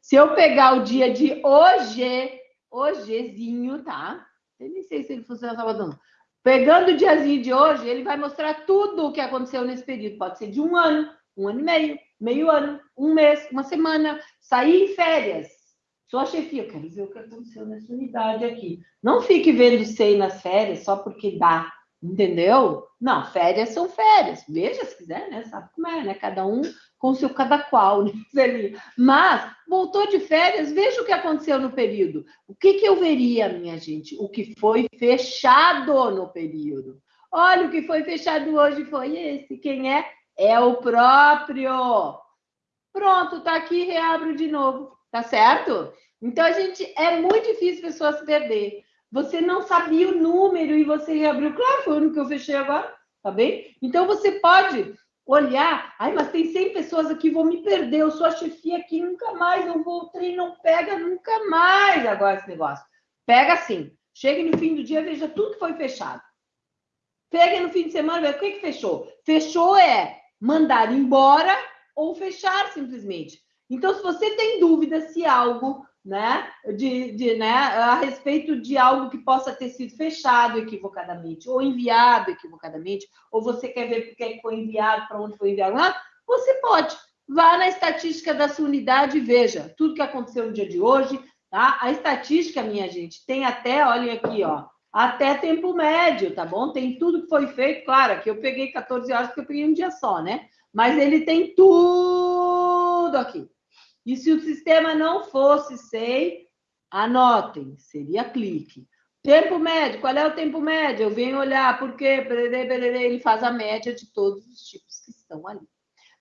Se eu pegar o dia de hoje, hojezinho, tá? Eu nem sei se ele funciona sábado não. Pegando o diazinho de hoje, ele vai mostrar tudo o que aconteceu nesse período. Pode ser de um ano, um ano e meio, meio ano, um mês, uma semana. Sair em férias. Sou a chefia, eu quero ver o que aconteceu nessa unidade aqui. Não fique vendo SEI nas férias só porque dá. Entendeu? Não, férias são férias. Veja se quiser, né? Sabe como é, né? Cada um com seu cada qual, né? Mas voltou de férias, veja o que aconteceu no período. O que, que eu veria, minha gente? O que foi fechado no período. Olha, o que foi fechado hoje foi esse. Quem é? É o próprio. Pronto, tá aqui, reabro de novo. Tá certo? Então, a gente é muito difícil pessoas se perder. Você não sabia o número e você reabriu. Claro, foi o único que eu fechei agora, tá bem? Então você pode olhar, ai, mas tem 100 pessoas aqui, vou me perder, eu sou a chefia aqui, nunca mais, eu vou, o trem não pega nunca mais agora esse negócio. Pega assim, chegue no fim do dia, veja tudo que foi fechado. Pegue no fim de semana, veja o que, que fechou. Fechou é mandar embora ou fechar simplesmente. Então, se você tem dúvida se algo né, de, de, né, a respeito de algo que possa ter sido fechado equivocadamente, ou enviado equivocadamente, ou você quer ver porque é foi enviado, para onde foi enviado lá, você pode. Vá na estatística da sua unidade e veja tudo que aconteceu no dia de hoje. Tá? A estatística, minha gente, tem até, olhem aqui, ó, até tempo médio, tá bom? Tem tudo que foi feito, claro, que eu peguei 14 horas porque eu peguei um dia só, né? Mas ele tem tudo aqui. E se o sistema não fosse SEI, anotem, seria clique. Tempo médio, qual é o tempo médio? Eu venho olhar, porque ele faz a média de todos os tipos que estão ali.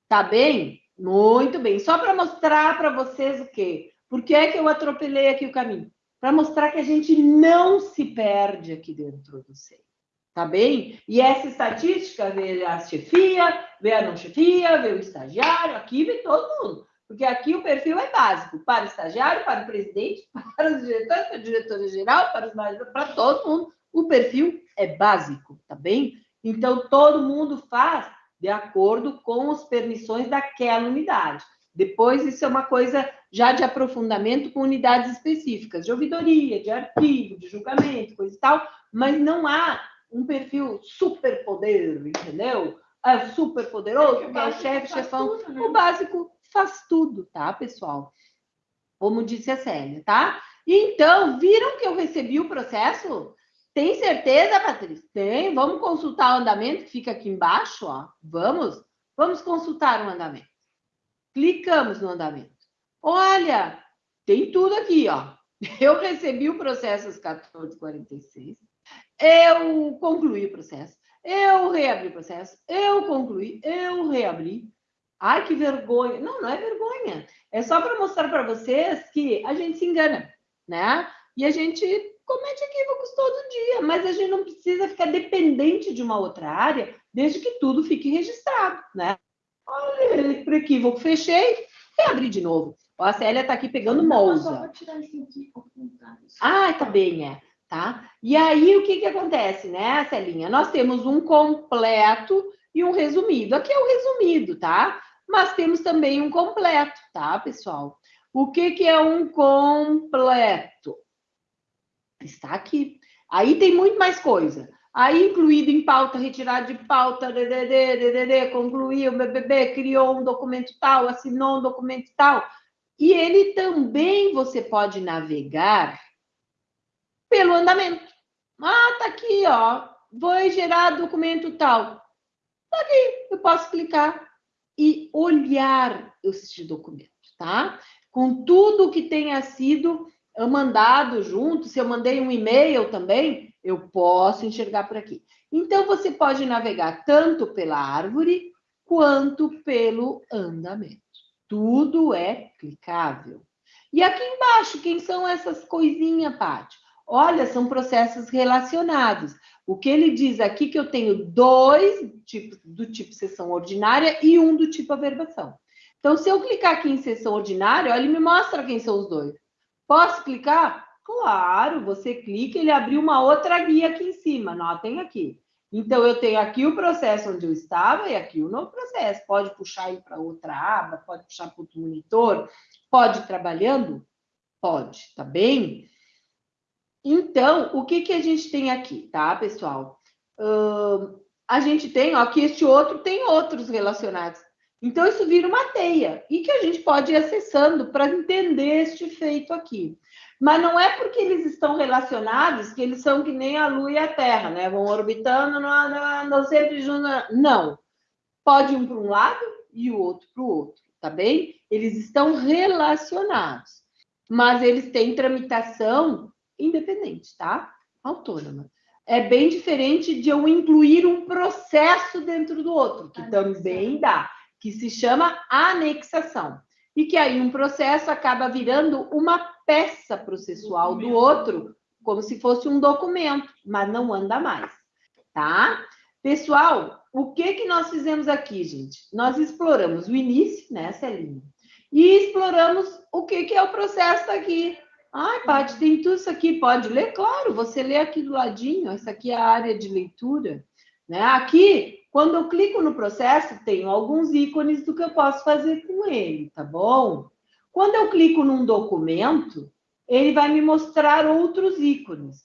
Tá bem? Muito bem. Só para mostrar para vocês o quê? Por que é que eu atropelei aqui o caminho? Para mostrar que a gente não se perde aqui dentro do SEI. Tá bem? E essa estatística vê a chefia, vê a não chefia, vê o estagiário, aqui vê todo mundo. Porque aqui o perfil é básico para o estagiário, para o presidente, para os diretores, para a diretora geral, para os mais, para todo mundo. O perfil é básico, tá bem? Então todo mundo faz de acordo com as permissões daquela unidade. Depois, isso é uma coisa já de aprofundamento com unidades específicas, de ouvidoria, de arquivo, de julgamento, coisa e tal, mas não há um perfil super poder, entendeu? É super poderoso, é é o chefe, chefão. Tudo, né? O básico faz tudo, tá, pessoal? Como disse a Célia, tá? Então, viram que eu recebi o processo? Tem certeza, Patrícia? Tem. Vamos consultar o andamento que fica aqui embaixo, ó. Vamos? Vamos consultar o andamento. Clicamos no andamento. Olha, tem tudo aqui, ó. Eu recebi o processo às 14h46. Eu concluí o processo. Eu reabri o processo. Eu concluí. Eu reabri. Ai, que vergonha. Não, não é vergonha. É só para mostrar para vocês que a gente se engana, né? E a gente comete equívocos todo dia, mas a gente não precisa ficar dependente de uma outra área, desde que tudo fique registrado, né? Olha, para equívoco, fechei e abri de novo. Ó, a Célia está aqui pegando molza. Ah, tá bem, é. Tá? E aí, o que, que acontece, né, Celinha? Nós temos um completo e um resumido. Aqui é o resumido, tá? Mas temos também um completo, tá, pessoal? O que, que é um completo? Está aqui. Aí tem muito mais coisa. Aí, incluído em pauta, retirado de pauta, DDD, DDD, concluiu, BBB, criou um documento tal, assinou um documento tal. E ele também você pode navegar pelo andamento. Ah, tá aqui, ó. Vou gerar documento tal. Tá aqui, eu posso clicar e olhar este documento, tá? Com tudo que tenha sido mandado junto, se eu mandei um e-mail também, eu posso enxergar por aqui. Então, você pode navegar tanto pela árvore quanto pelo andamento. Tudo é clicável. E aqui embaixo, quem são essas coisinhas, Paty? Olha, são processos relacionados. O que ele diz aqui que eu tenho dois tipos do tipo sessão ordinária e um do tipo averbação. Então, se eu clicar aqui em sessão ordinária, ele me mostra quem são os dois. Posso clicar? Claro, você clica, ele abriu uma outra guia aqui em cima, notem aqui. Então, eu tenho aqui o processo onde eu estava e aqui o novo processo. Pode puxar ir para outra aba, pode puxar para outro monitor, pode ir trabalhando? Pode, tá bem? Então, o que, que a gente tem aqui, tá, pessoal? Uh, a gente tem, ó, que este outro tem outros relacionados. Então, isso vira uma teia e que a gente pode ir acessando para entender este feito aqui. Mas não é porque eles estão relacionados que eles são que nem a Lua e a Terra, né? Vão orbitando, não, não, não sempre juntos. Não. Pode um para um lado e o outro para o outro, tá bem? Eles estão relacionados, mas eles têm tramitação independente, tá? Autônoma. É bem diferente de eu incluir um processo dentro do outro, que também dá, que se chama anexação. E que aí um processo acaba virando uma peça processual do outro, como se fosse um documento, mas não anda mais, tá? Pessoal, o que que nós fizemos aqui, gente? Nós exploramos o início, né, Celinha? E exploramos o que que é o processo aqui, Ai, Paty, tem tudo isso aqui, pode ler? Claro, você lê aqui do ladinho, essa aqui é a área de leitura. Né? Aqui, quando eu clico no processo, tenho alguns ícones do que eu posso fazer com ele, tá bom? Quando eu clico num documento, ele vai me mostrar outros ícones,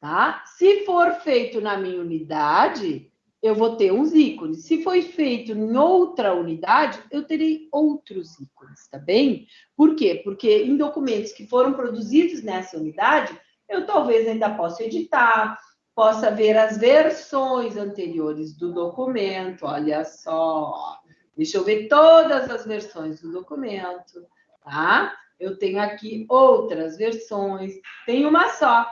tá? Se for feito na minha unidade, eu vou ter uns ícones. Se foi feito em outra unidade, eu terei outros ícones, tá bem? Por quê? Porque em documentos que foram produzidos nessa unidade, eu talvez ainda possa editar, possa ver as versões anteriores do documento, olha só. Deixa eu ver todas as versões do documento, tá? Eu tenho aqui outras versões, tem uma só.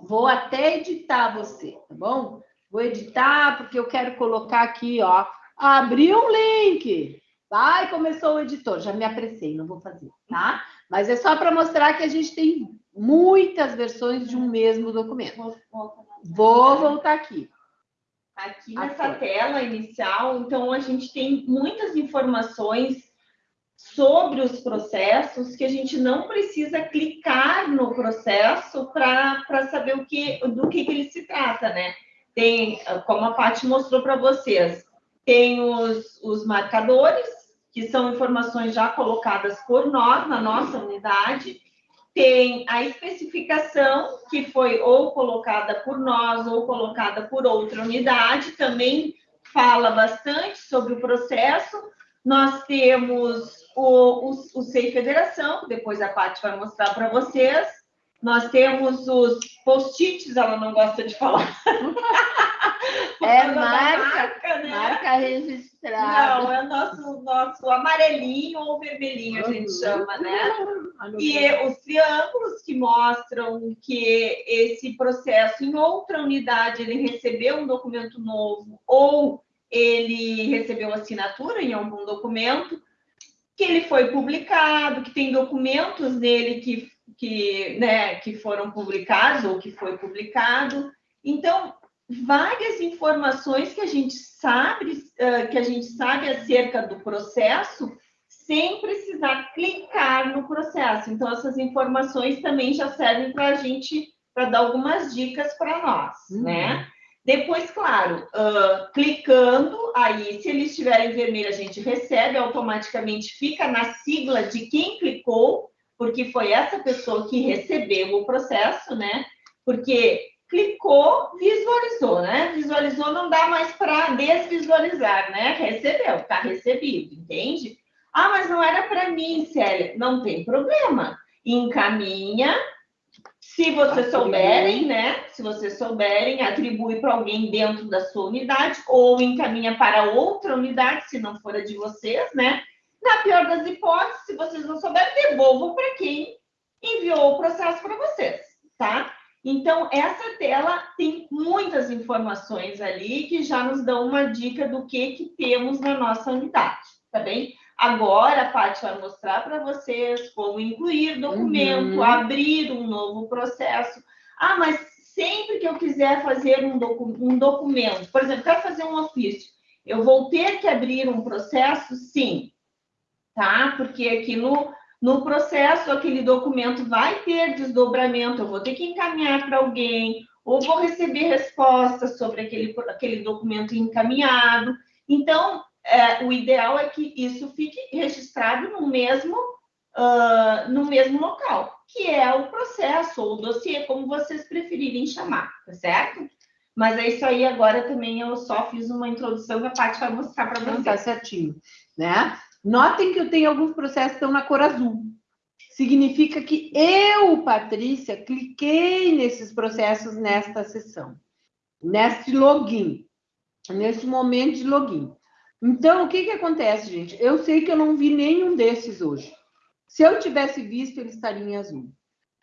Vou até editar você, tá bom? Vou editar, porque eu quero colocar aqui, ó. Abrir um link. Vai, começou o editor. Já me apressei, não vou fazer, tá? Mas é só para mostrar que a gente tem muitas versões de um mesmo documento. Vou voltar aqui. Aqui nessa aqui. tela inicial, então a gente tem muitas informações sobre os processos que a gente não precisa clicar no processo para saber o que, do que, que ele se trata, né? Tem, como a Paty mostrou para vocês, tem os, os marcadores, que são informações já colocadas por nós na nossa unidade, tem a especificação, que foi ou colocada por nós ou colocada por outra unidade, também fala bastante sobre o processo. Nós temos o, o, o SEI Federação, depois a Paty vai mostrar para vocês, nós temos os post-its, ela não gosta de falar. É marca, marca, né? marca registrada. Não, é o nosso, nosso amarelinho ou vermelhinho, a gente chama, né? E os triângulos que mostram que esse processo em outra unidade ele recebeu um documento novo ou ele recebeu assinatura em algum documento, que ele foi publicado, que tem documentos nele que que, né, que foram publicados ou que foi publicado. Então, várias informações que a gente sabe, que a gente sabe acerca do processo, sem precisar clicar no processo. Então, essas informações também já servem para a gente, para dar algumas dicas para nós, uhum. né? Depois, claro, uh, clicando, aí, se ele estiver em vermelho, a gente recebe, automaticamente fica na sigla de quem clicou, porque foi essa pessoa que recebeu o processo, né? Porque clicou, visualizou, né? Visualizou, não dá mais para desvisualizar, né? Recebeu, está recebido, entende? Ah, mas não era para mim, Célia. Não tem problema. Encaminha. Se vocês souberem, né? Se vocês souberem, atribui para alguém dentro da sua unidade ou encaminha para outra unidade, se não for a de vocês, né? Na pior das hipóteses, se vocês não souberem, devolvam para quem enviou o processo para vocês, tá? Então, essa tela tem muitas informações ali que já nos dão uma dica do que, que temos na nossa unidade, tá bem? Agora, a Paty vai mostrar para vocês como incluir documento, uhum. abrir um novo processo. Ah, mas sempre que eu quiser fazer um, docu um documento, por exemplo, quero fazer um ofício, eu vou ter que abrir um processo? Sim, tá? Porque aqui no, no processo, aquele documento vai ter desdobramento, eu vou ter que encaminhar para alguém, ou vou receber respostas sobre aquele, aquele documento encaminhado. Então, é, o ideal é que isso fique registrado no mesmo, uh, no mesmo local, que é o processo ou o dossiê, como vocês preferirem chamar, tá certo? Mas é isso aí, agora também eu só fiz uma introdução que a Paty vai mostrar para vocês. Tá certinho, né? Notem que eu tenho alguns processos que estão na cor azul. Significa que eu, Patrícia, cliquei nesses processos nesta sessão, neste login, neste momento de login. Então, o que, que acontece, gente? Eu sei que eu não vi nenhum desses hoje. Se eu tivesse visto, ele estaria em azul.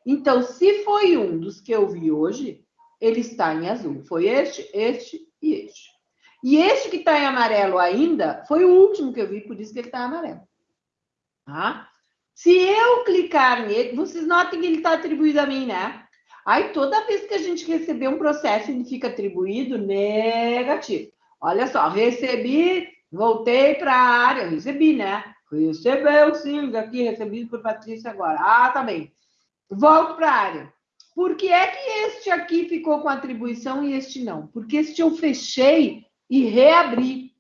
Então, se foi um dos que eu vi hoje, ele está em azul. Foi este, este e este. E este que está em amarelo ainda, foi o último que eu vi, por isso que ele está amarelo. Tá? Se eu clicar nele, vocês notem que ele está atribuído a mim, né? Aí, toda vez que a gente receber um processo, ele fica atribuído negativo. Olha só, recebi Voltei para a área, recebi, né? Recebeu sim, aqui, recebido por Patrícia agora. Ah, tá bem. Volto para a área. Por que é que este aqui ficou com atribuição e este não? Porque este eu fechei e reabri.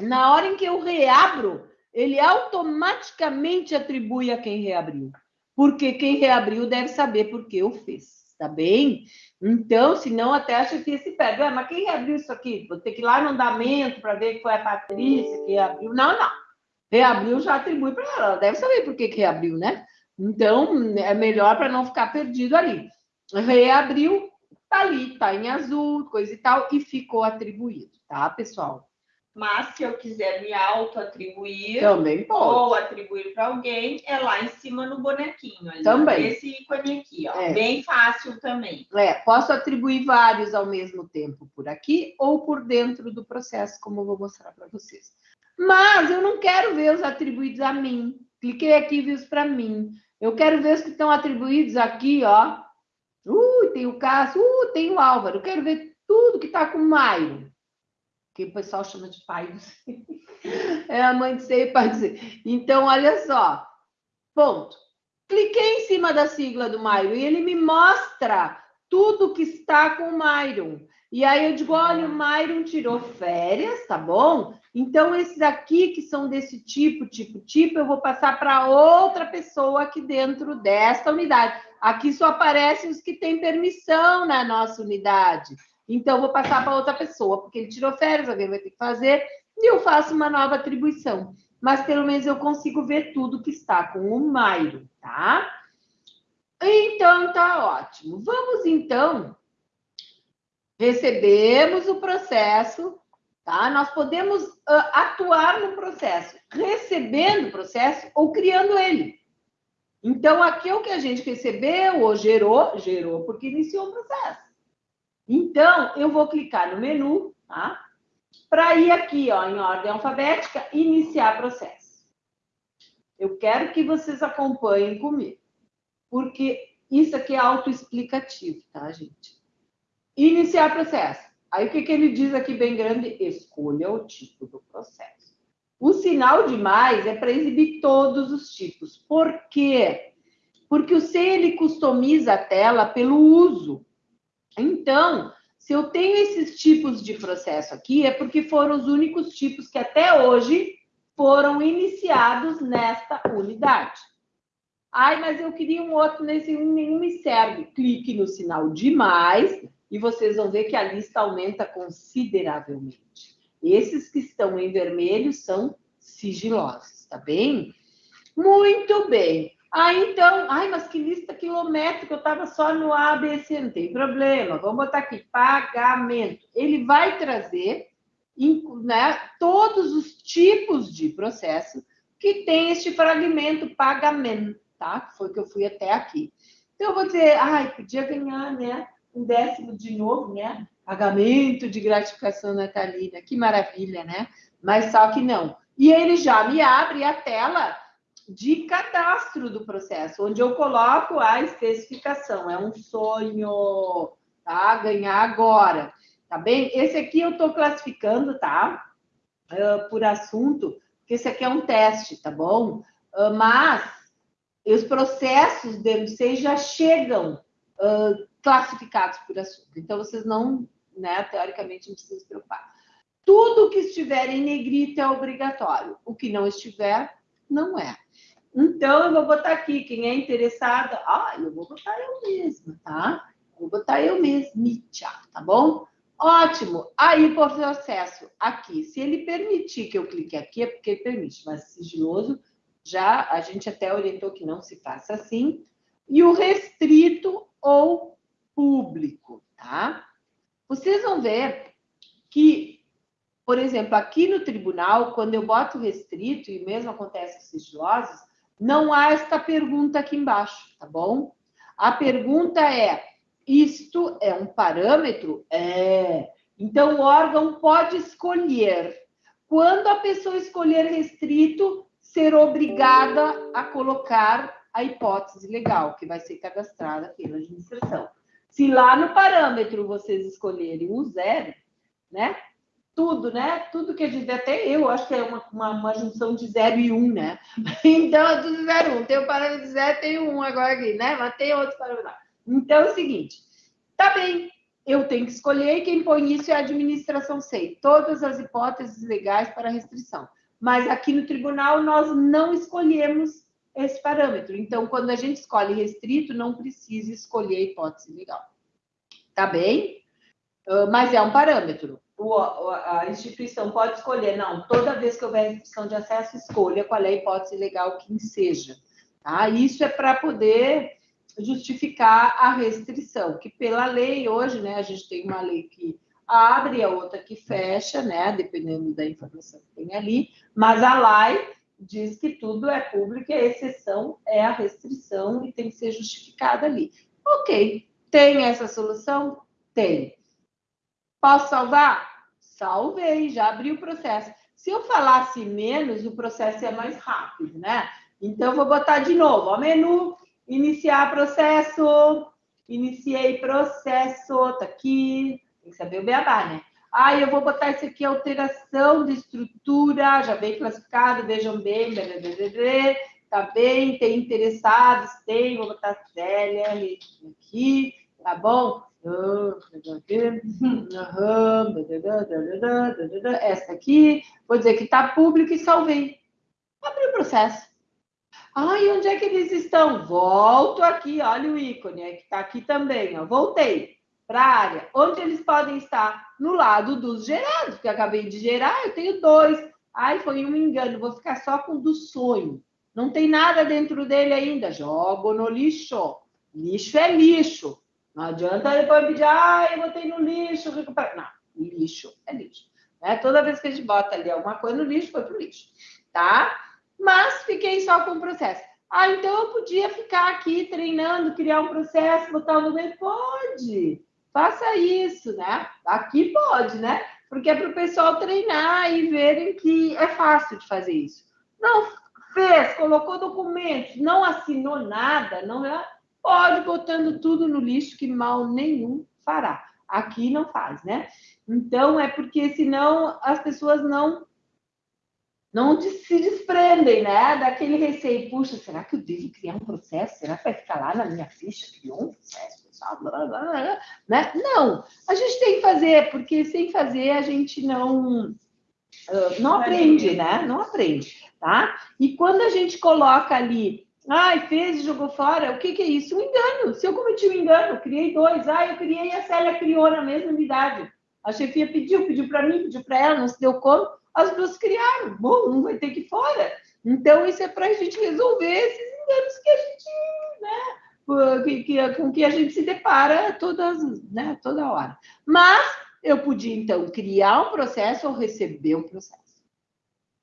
Na hora em que eu reabro, ele automaticamente atribui a quem reabriu. Porque quem reabriu deve saber por que eu fiz, tá bem? Então, senão até a chefia se perde. Mas quem reabriu isso aqui? Vou ter que ir lá no andamento para ver que foi a Patrícia que reabriu. Não, não. Reabriu já atribui para ela. Ela deve saber por que, que reabriu, né? Então, é melhor para não ficar perdido ali. Reabriu, tá ali, tá em azul, coisa e tal, e ficou atribuído, tá, pessoal? Mas se eu quiser me auto-atribuir também pode. ou atribuir para alguém, é lá em cima no bonequinho. Ali, também. Esse ícone aqui, ó. É. Bem fácil também. É, posso atribuir vários ao mesmo tempo por aqui ou por dentro do processo, como eu vou mostrar para vocês. Mas eu não quero ver os atribuídos a mim. Cliquei aqui e vi os para mim. Eu quero ver os que estão atribuídos aqui, ó. Uh, tem o Cássio, uh, tem o Álvaro. Quero ver tudo que está com o Maio que o pessoal chama de pai do ser. É a mãe de ser e pai do ser. Então, olha só. Ponto. Cliquei em cima da sigla do Myron e ele me mostra tudo que está com o Myron. E aí eu digo, olha, o Myron tirou férias, tá bom? Então, esses aqui que são desse tipo, tipo, tipo, eu vou passar para outra pessoa aqui dentro desta unidade. Aqui só aparecem os que têm permissão na nossa unidade. Então, vou passar para outra pessoa, porque ele tirou férias, alguém vai ter que fazer, e eu faço uma nova atribuição. Mas pelo menos eu consigo ver tudo que está com o Mairo, tá? Então, tá ótimo. Vamos, então, recebemos o processo, tá? Nós podemos uh, atuar no processo, recebendo o processo ou criando ele. Então, aqui é que a gente recebeu ou gerou, gerou porque iniciou o processo. Então, eu vou clicar no menu, tá? Para ir aqui, ó, em ordem alfabética, iniciar processo. Eu quero que vocês acompanhem comigo. porque isso aqui é autoexplicativo, tá, gente? Iniciar processo. Aí o que, que ele diz aqui bem grande? Escolha o tipo do processo. O sinal de mais é para exibir todos os tipos. Por quê? Porque o C ele customiza a tela pelo uso. Então, se eu tenho esses tipos de processo aqui, é porque foram os únicos tipos que até hoje foram iniciados nesta unidade. Ai, mas eu queria um outro nesse nenhum me serve. Clique no sinal de mais e vocês vão ver que a lista aumenta consideravelmente. Esses que estão em vermelho são sigilosos, tá bem? Muito bem. Ah, então, ai, mas que lista quilométrica, eu estava só no ABC, não tem problema. Vamos botar aqui, pagamento. Ele vai trazer né, todos os tipos de processo que tem este fragmento pagamento, tá? Foi que eu fui até aqui. Então, eu vou dizer, ai, podia ganhar, né? Um décimo de novo, né? Pagamento de gratificação natalina, que maravilha, né? Mas só que não. E ele já me abre a tela de cadastro do processo, onde eu coloco a especificação. É um sonho, tá? Ganhar agora, tá bem? Esse aqui eu estou classificando, tá? Uh, por assunto, porque esse aqui é um teste, tá bom? Uh, mas os processos do MC já chegam uh, classificados por assunto. Então, vocês não, né, teoricamente, não precisam se preocupar. Tudo que estiver em negrito é obrigatório. O que não estiver, não é. Então, eu vou botar aqui, quem é interessada, ah, eu vou botar eu mesma, tá? Vou botar eu mesma, tá bom? Ótimo. Aí, o processo aqui, se ele permitir que eu clique aqui, é porque ele permite, mas sigiloso, já a gente até orientou que não se faça assim. E o restrito ou público, tá? Vocês vão ver que, por exemplo, aqui no tribunal, quando eu boto restrito, e mesmo acontece com sigilosos, não há esta pergunta aqui embaixo, tá bom? A pergunta é: isto é um parâmetro? É. Então, o órgão pode escolher. Quando a pessoa escolher restrito, ser obrigada a colocar a hipótese legal, que vai ser cadastrada pela administração. Se lá no parâmetro vocês escolherem o zero, né? tudo, né? Tudo que a gente até eu acho que é uma, uma, uma, junção de zero e um, né? Então, é tudo zero um. Tem o parâmetro de zero, tem um agora aqui, né? Mas tem outros parâmetros. Então, é o seguinte, tá bem, eu tenho que escolher e quem põe isso é a administração SEI. Todas as hipóteses legais para restrição. Mas aqui no tribunal nós não escolhemos esse parâmetro. Então, quando a gente escolhe restrito, não precisa escolher a hipótese legal. Tá bem? Uh, mas é um parâmetro o, a instituição pode escolher, não, toda vez que houver restrição de acesso, escolha qual é a hipótese legal que seja. Tá? Isso é para poder justificar a restrição, que pela lei hoje, né, a gente tem uma lei que abre, a outra que fecha, né, dependendo da informação que tem ali, mas a lei diz que tudo é público e a exceção é a restrição e tem que ser justificada ali. Ok, tem essa solução? Tem. Posso salvar? Salvei, já abri o processo. Se eu falasse menos, o processo é mais rápido, né? Então, vou botar de novo, ó, menu, iniciar processo, iniciei processo, tá aqui, tem que saber o beabá, né? Ah, eu vou botar isso aqui, alteração de estrutura, já bem classificado, vejam bem, tá bem, tem interessados, tem, vou botar Célia aqui, tá bom? Essa aqui, vou dizer que está público e salvei. Abri o processo. Ah, e onde é que eles estão? Volto aqui, olha o ícone, é que está aqui também. Ó. Voltei para a área. Onde eles podem estar? No lado dos gerados, porque acabei de gerar, eu tenho dois. Ai, foi um engano, vou ficar só com o do sonho. Não tem nada dentro dele ainda. Jogo no lixo. Lixo é lixo. Não adianta depois pedir, ah, eu botei no lixo, recuperar. Não, lixo é lixo. Né? Toda vez que a gente bota ali alguma coisa no lixo, foi pro lixo, tá? Mas fiquei só com o processo. Ah, então eu podia ficar aqui treinando, criar um processo, botar no meio? Pode, faça isso, né? Aqui pode, né? Porque é para o pessoal treinar e verem que é fácil de fazer isso. Não fez, colocou documentos, não assinou nada, não é pode botando tudo no lixo que mal nenhum fará. Aqui não faz, né? Então é porque senão as pessoas não não se desprendem, né? Daquele receio, puxa, será que eu devo criar um processo? Será que vai ficar lá na minha ficha? Criou um processo, blá, blá, blá, né? Não, a gente tem que fazer, porque sem fazer a gente não não aprende, né? Não aprende, tá? E quando a gente coloca ali, ai, fez e jogou fora, o que, que é isso? Um engano. Se eu cometi um engano, criei dois, ah, eu criei e a Célia criou na mesma unidade. A chefia pediu, pediu para mim, pediu para ela, não se deu conta, as duas criaram. Bom, um vai ter que ir fora. Então, isso é para a gente resolver esses enganos que a gente, né, que, que, com que a gente se depara todas, né, toda hora. Mas eu podia, então, criar um processo ou receber um processo.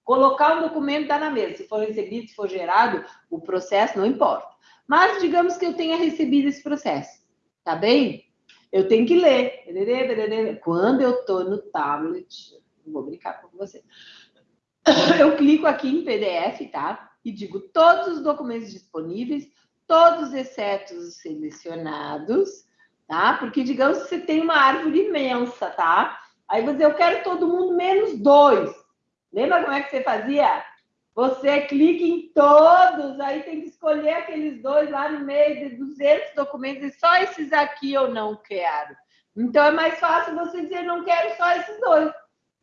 Colocar um documento tá na mesa. Se for recebido, se for gerado, o processo não importa. Mas digamos que eu tenha recebido esse processo. Tá bem? Eu tenho que ler. Quando eu estou no tablet, vou brincar com você. Eu clico aqui em PDF, tá? E digo todos os documentos disponíveis, todos exceto os selecionados, tá? Porque digamos você tem uma árvore imensa, tá? Aí você, eu quero todo mundo menos dois. Lembra como é que você fazia? Você clica em todos, aí tem que escolher aqueles dois lá no meio de 200 documentos e só esses aqui eu não quero. Então é mais fácil você dizer não quero só esses dois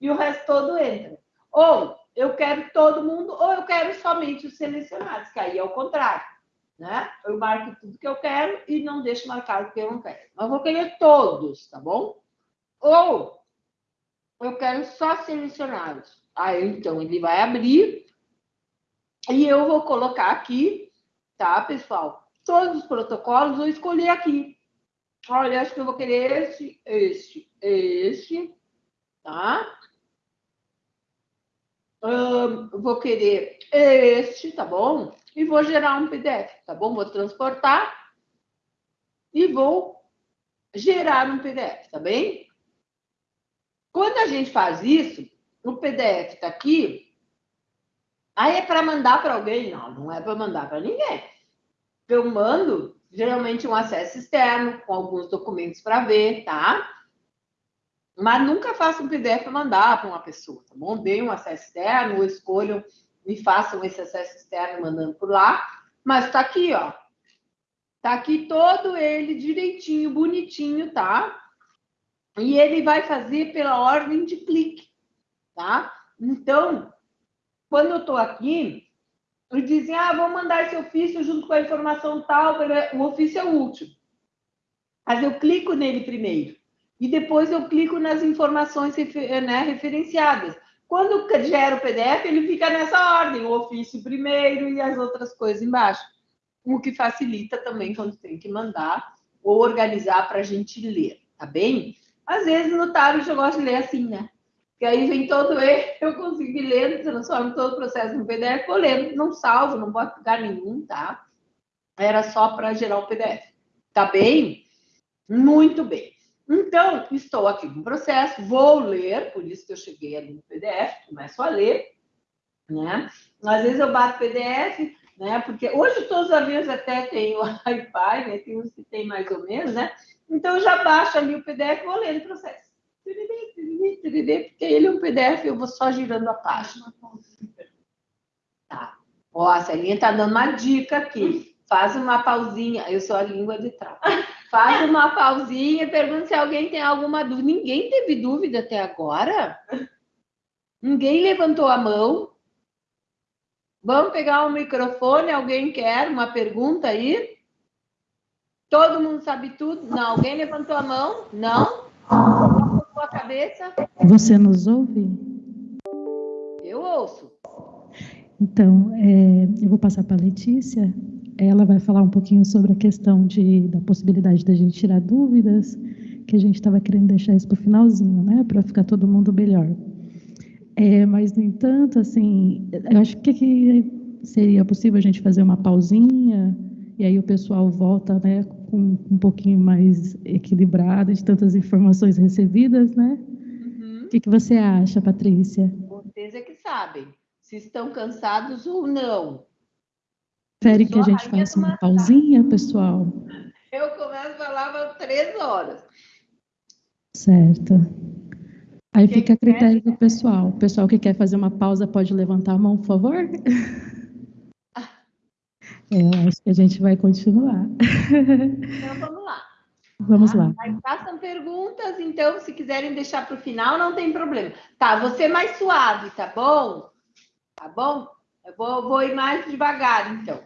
e o resto todo entra. Ou eu quero todo mundo ou eu quero somente os selecionados, que aí é o contrário né? Eu marco tudo que eu quero e não deixo marcado o que eu não quero. Mas vou querer todos, tá bom? Ou eu quero só selecionados. Aí, então, ele vai abrir e eu vou colocar aqui, tá, pessoal? Todos os protocolos, vou escolher aqui. Olha, acho que eu vou querer este, este, este, tá? Vou querer este, tá bom? e vou gerar um PDF, tá bom? Vou transportar e vou gerar um PDF, tá bem? Quando a gente faz isso, o PDF está aqui, aí é para mandar para alguém? Não, não é para mandar para ninguém. Eu mando, geralmente, um acesso externo, com alguns documentos para ver, tá? Mas nunca faço um PDF para mandar para uma pessoa, tá bom? Dê um acesso externo escolham me façam esse acesso externo mandando por lá, mas está aqui, ó. Está aqui todo ele direitinho, bonitinho, tá? E ele vai fazer pela ordem de clique, tá? Então, quando eu estou aqui, eles dizem, ah, vou mandar esse ofício junto com a informação tal, o ofício é último. Mas eu clico nele primeiro. E depois eu clico nas informações né, referenciadas. Quando gera o PDF, ele fica nessa ordem, o ofício primeiro e as outras coisas embaixo. O que facilita também quando tem que mandar ou organizar para a gente ler, tá bem? Às vezes no tablet eu gosto de ler assim, né? Que aí vem todo ele, eu consigo ler, transformo todo o processo no PDF, vou ler, não salvo, não boto lugar nenhum, tá? Era só para gerar o PDF. Tá bem? Muito bem. Então, estou aqui no processo, vou ler, por isso que eu cheguei ali no PDF, começo a ler, né? Às vezes eu bato PDF, né? Porque hoje todos os aviões até têm o Wi-Fi, né? Tem uns que tem mais ou menos, né? Então eu já baixo ali o PDF e vou ler no processo. Porque ele é um PDF, eu vou só girando a página. Tá. Ó, a Celinha tá dando uma dica aqui. Faz uma pausinha. Eu sou a língua de trás. Faz uma pausinha, pergunta se alguém tem alguma dúvida. Ninguém teve dúvida até agora? Ninguém levantou a mão? Vamos pegar o um microfone? Alguém quer uma pergunta aí? Todo mundo sabe tudo? Não. Alguém levantou a mão? Não? Levantou a cabeça? Você nos ouve? Eu ouço. Então, é, eu vou passar para a Letícia ela vai falar um pouquinho sobre a questão de, da possibilidade da gente tirar dúvidas, que a gente estava querendo deixar isso para o finalzinho, né, para ficar todo mundo melhor. É, mas, no entanto, assim, eu acho que, que seria possível a gente fazer uma pausinha e aí o pessoal volta, né, com um pouquinho mais equilibrado de tantas informações recebidas, né? Uhum. O que, que você acha, Patrícia? Vocês é que sabem se estão cansados ou não. Querem que a gente faça uma pausinha, pessoal? Eu começo a falar três horas. Certo. Aí Quem fica a critério quer? do pessoal. O pessoal que quer fazer uma pausa pode levantar a mão, por favor? Eu acho que a gente vai continuar. Então vamos lá. Vamos lá. Aí façam perguntas, então, se quiserem deixar para o final, não tem problema. Tá, você mais suave, tá bom? Tá bom? Eu vou, vou ir mais devagar, então.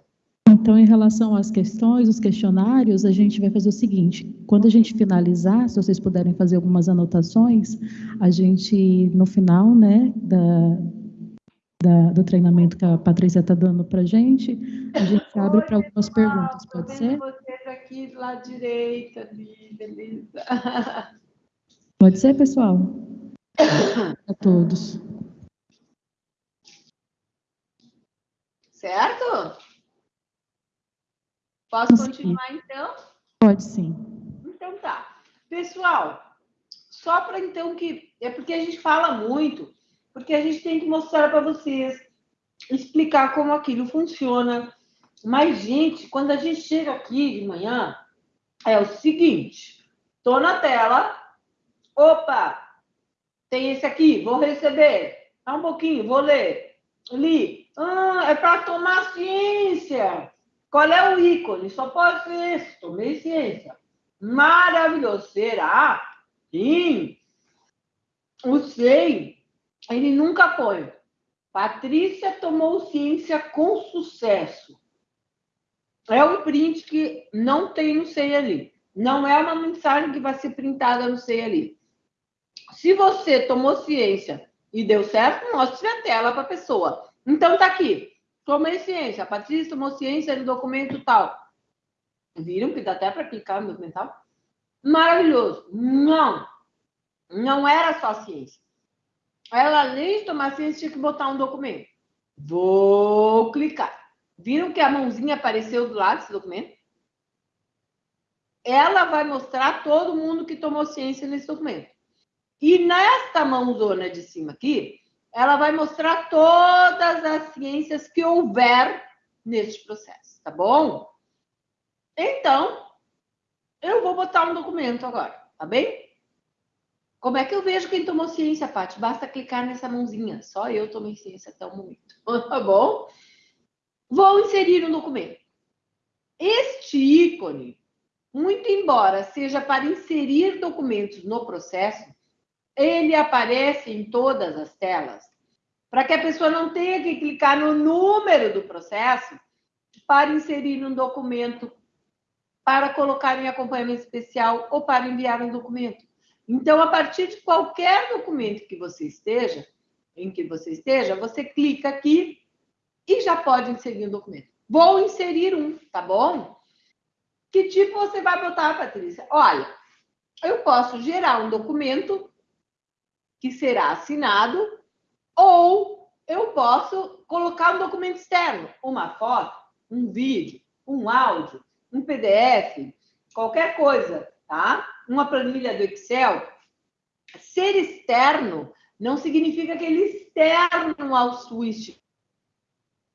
Então, em relação às questões, os questionários, a gente vai fazer o seguinte: quando a gente finalizar, se vocês puderem fazer algumas anotações, a gente, no final, né, da, da, do treinamento que a Patrícia está dando para a gente, a gente abre para algumas perguntas, pode ser? vocês aqui do lado direito, ali, beleza. Pode ser, pessoal? a todos. Certo? Posso continuar, então? Pode sim. Então tá. Pessoal, só para então que... É porque a gente fala muito porque a gente tem que mostrar para vocês, explicar como aquilo funciona. Mas, gente, quando a gente chega aqui de manhã, é o seguinte: estou na tela, opa, tem esse aqui, vou receber. Tá um pouquinho, vou ler. Li. Ah, é para tomar ciência. Qual é o ícone? Só pode ser esse. Tomei ciência. Maravilhoso. Será? Sim. O SEI ele nunca põe. Patrícia tomou ciência com sucesso. É um print que não tem no SEI ali. Não é uma mensagem que vai ser printada no SEI ali. Se você tomou ciência e deu certo, mostre a tela para a pessoa. Então, tá aqui. Tomei ciência. A Patrícia tomou ciência no documento tal. Viram que dá até para clicar no documental? Maravilhoso. Não. Não era só ciência. Ela, além de tomar ciência, tinha que botar um documento. Vou clicar. Viram que a mãozinha apareceu do lado desse documento? Ela vai mostrar todo mundo que tomou ciência nesse documento. E nesta mãozona de cima aqui, ela vai mostrar todas as ciências que houver neste processo, tá bom? Então, eu vou botar um documento agora, tá bem? Como é que eu vejo quem tomou ciência, Paty? Basta clicar nessa mãozinha. Só eu tomei ciência até o momento. Tá bom? Vou inserir um documento. Este ícone, muito embora seja para inserir documentos no processo, ele aparece em todas as telas, para que a pessoa não tenha que clicar no número do processo para inserir um documento, para colocar em acompanhamento especial ou para enviar um documento. Então, a partir de qualquer documento que você esteja, em que você esteja, você clica aqui e já pode inserir um documento. Vou inserir um, tá bom? Que tipo você vai botar, Patrícia? Olha, eu posso gerar um documento que será assinado ou eu posso colocar um documento externo, uma foto, um vídeo, um áudio, um PDF, qualquer coisa, tá? uma planilha do Excel, ser externo não significa que ele é externo à sua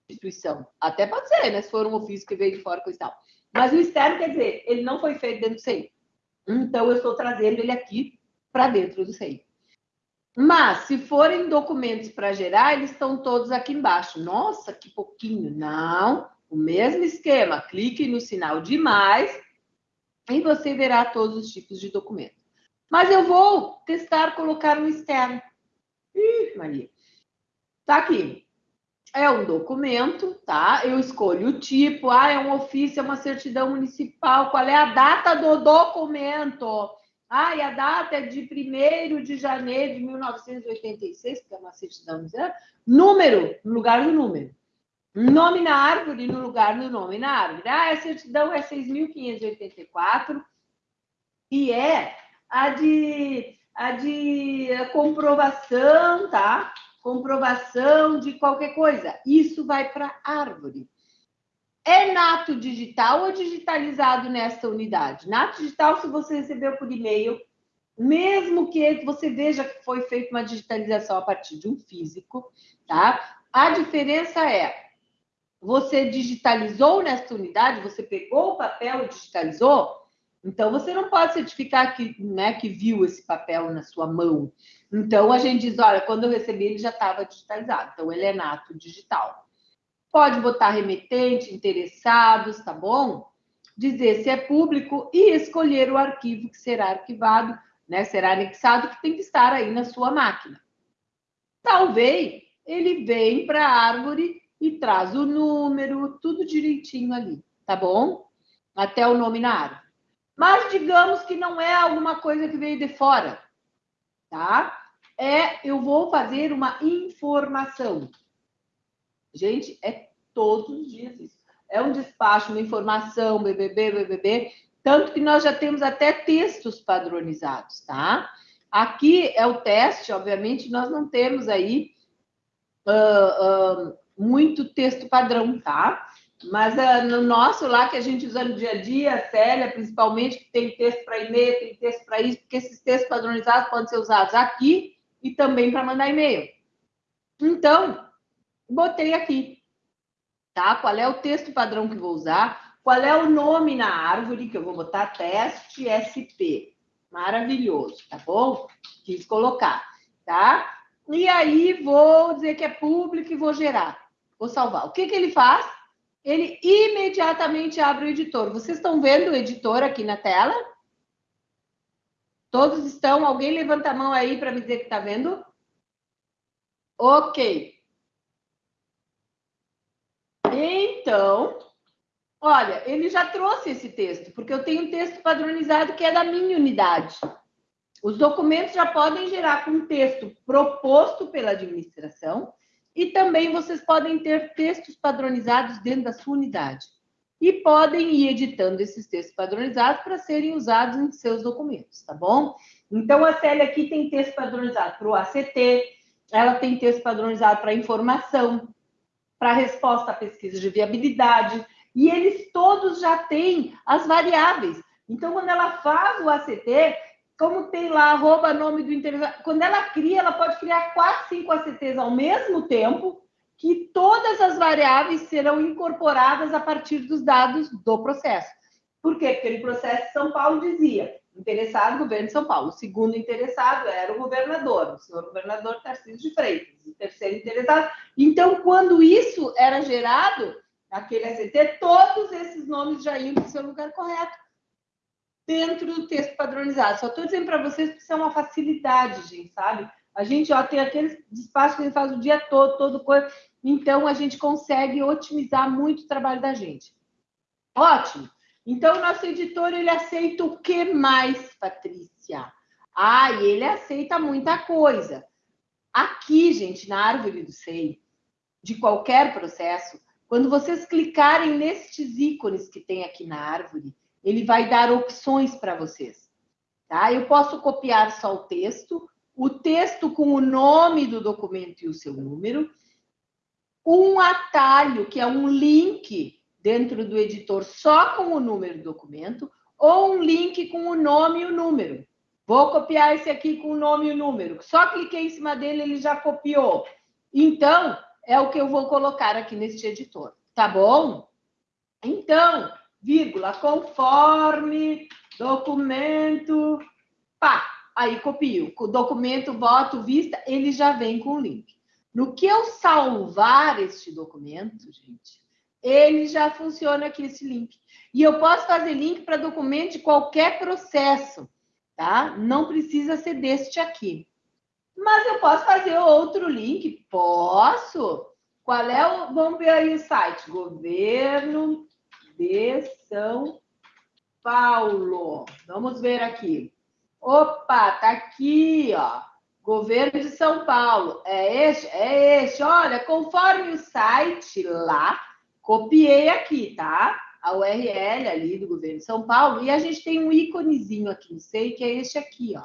instituição. Até pode ser, né? Se for um ofício que veio de fora, coisa e tal. Mas o externo quer dizer, ele não foi feito dentro do CI. Então, eu estou trazendo ele aqui para dentro do CI. Mas, se forem documentos para gerar, eles estão todos aqui embaixo. Nossa, que pouquinho. Não, o mesmo esquema. Clique no sinal de mais e você verá todos os tipos de documento. Mas eu vou testar colocar no externo. Ih, Maria. Tá aqui. É um documento, tá? Eu escolho o tipo. Ah, é um ofício, é uma certidão municipal. Qual é a data do documento? Ah, e a data é de 1 de janeiro de 1986, que é uma certidão. Número, no lugar do número. Nome na árvore no lugar do nome na árvore. Ah, a certidão é 6.584 e é a de, a de comprovação, tá? Comprovação de qualquer coisa. Isso vai para árvore. É nato digital ou digitalizado nesta unidade? Nato digital, se você recebeu por e-mail, mesmo que você veja que foi feita uma digitalização a partir de um físico, tá? A diferença é você digitalizou nessa unidade, você pegou o papel e digitalizou, então você não pode certificar que, né, que viu esse papel na sua mão. Então a gente diz, olha, quando eu recebi ele já estava digitalizado, então ele é nato digital. Pode botar remetente, interessados, tá bom? Dizer se é público e escolher o arquivo que será arquivado, né, será anexado, que tem que estar aí na sua máquina. Talvez ele vem para a árvore e traz o número, tudo direitinho ali, tá bom? Até o nome na árvore. Mas digamos que não é alguma coisa que veio de fora, tá? É, eu vou fazer uma informação. Gente, é todos os dias isso. É um despacho, uma informação, BBB, BBB, tanto que nós já temos até textos padronizados, tá? Aqui é o teste, obviamente, nós não temos aí uh, uh, muito texto padrão, tá? Mas uh, no nosso lá, que a gente usa no dia a dia, a Célia, principalmente, que tem texto para e-mail, tem texto para isso, porque esses textos padronizados podem ser usados aqui e também para mandar e-mail. Então, botei aqui, tá? Qual é o texto padrão que vou usar? Qual é o nome na árvore que eu vou botar? Teste SP. Maravilhoso, tá bom? Quis colocar, tá? E aí vou dizer que é público e vou gerar. Vou salvar. O que, que ele faz? Ele imediatamente abre o editor. Vocês estão vendo o editor aqui na tela? Todos estão? Alguém levanta a mão aí para me dizer que está vendo? Ok. Então, olha, ele já trouxe esse texto, porque eu tenho um texto padronizado que é da minha unidade. Os documentos já podem gerar com texto proposto pela administração e também vocês podem ter textos padronizados dentro da sua unidade. E podem ir editando esses textos padronizados para serem usados em seus documentos, tá bom? Então, a Célia aqui tem texto padronizado para o ACT, ela tem texto padronizado para informação, para resposta à pesquisa de viabilidade, e eles todos já têm as variáveis. Então, quando ela faz o ACT, como tem lá arroba nome do interessado, quando ela cria, ela pode criar quatro, cinco ACTs ao mesmo tempo, que todas as variáveis serão incorporadas a partir dos dados do processo. Por quê? Porque o processo de São Paulo dizia, interessado, governo de São Paulo. O segundo interessado era o governador, o senhor governador Tarcísio de Freitas. O terceiro interessado. Então, quando isso era gerado, aquele ACT, todos esses nomes já iam para o seu lugar correto dentro do texto padronizado. Só estou dizendo para vocês que isso é uma facilidade, gente, sabe? A gente ó, tem aqueles espaços que a gente faz o dia todo, todo coisa. Então, a gente consegue otimizar muito o trabalho da gente. Ótimo. Então, o nosso editor, ele aceita o que mais, Patrícia? Ah, e ele aceita muita coisa. Aqui, gente, na árvore do SEI, de qualquer processo, quando vocês clicarem nestes ícones que tem aqui na árvore, ele vai dar opções para vocês. Tá? Eu posso copiar só o texto, o texto com o nome do documento e o seu número, um atalho, que é um link dentro do editor só com o número do documento, ou um link com o nome e o número. Vou copiar esse aqui com o nome e o número. Só cliquei em cima dele, ele já copiou. Então, é o que eu vou colocar aqui neste editor. Tá bom? Então, vírgula, conforme documento, pá, aí copio. O documento, voto, vista, ele já vem com o link. No que eu salvar este documento, gente, ele já funciona aqui esse link. E eu posso fazer link para documento de qualquer processo, tá? Não precisa ser deste aqui. Mas eu posso fazer outro link? Posso. Qual é o. Vamos ver aí o site: governo de São Paulo. Vamos ver aqui. Opa, tá aqui, ó. Governo de São Paulo. É este? É este. Olha, conforme o site lá, copiei aqui, tá? A URL ali do governo de São Paulo. E a gente tem um íconezinho aqui, não sei, que é este aqui, ó.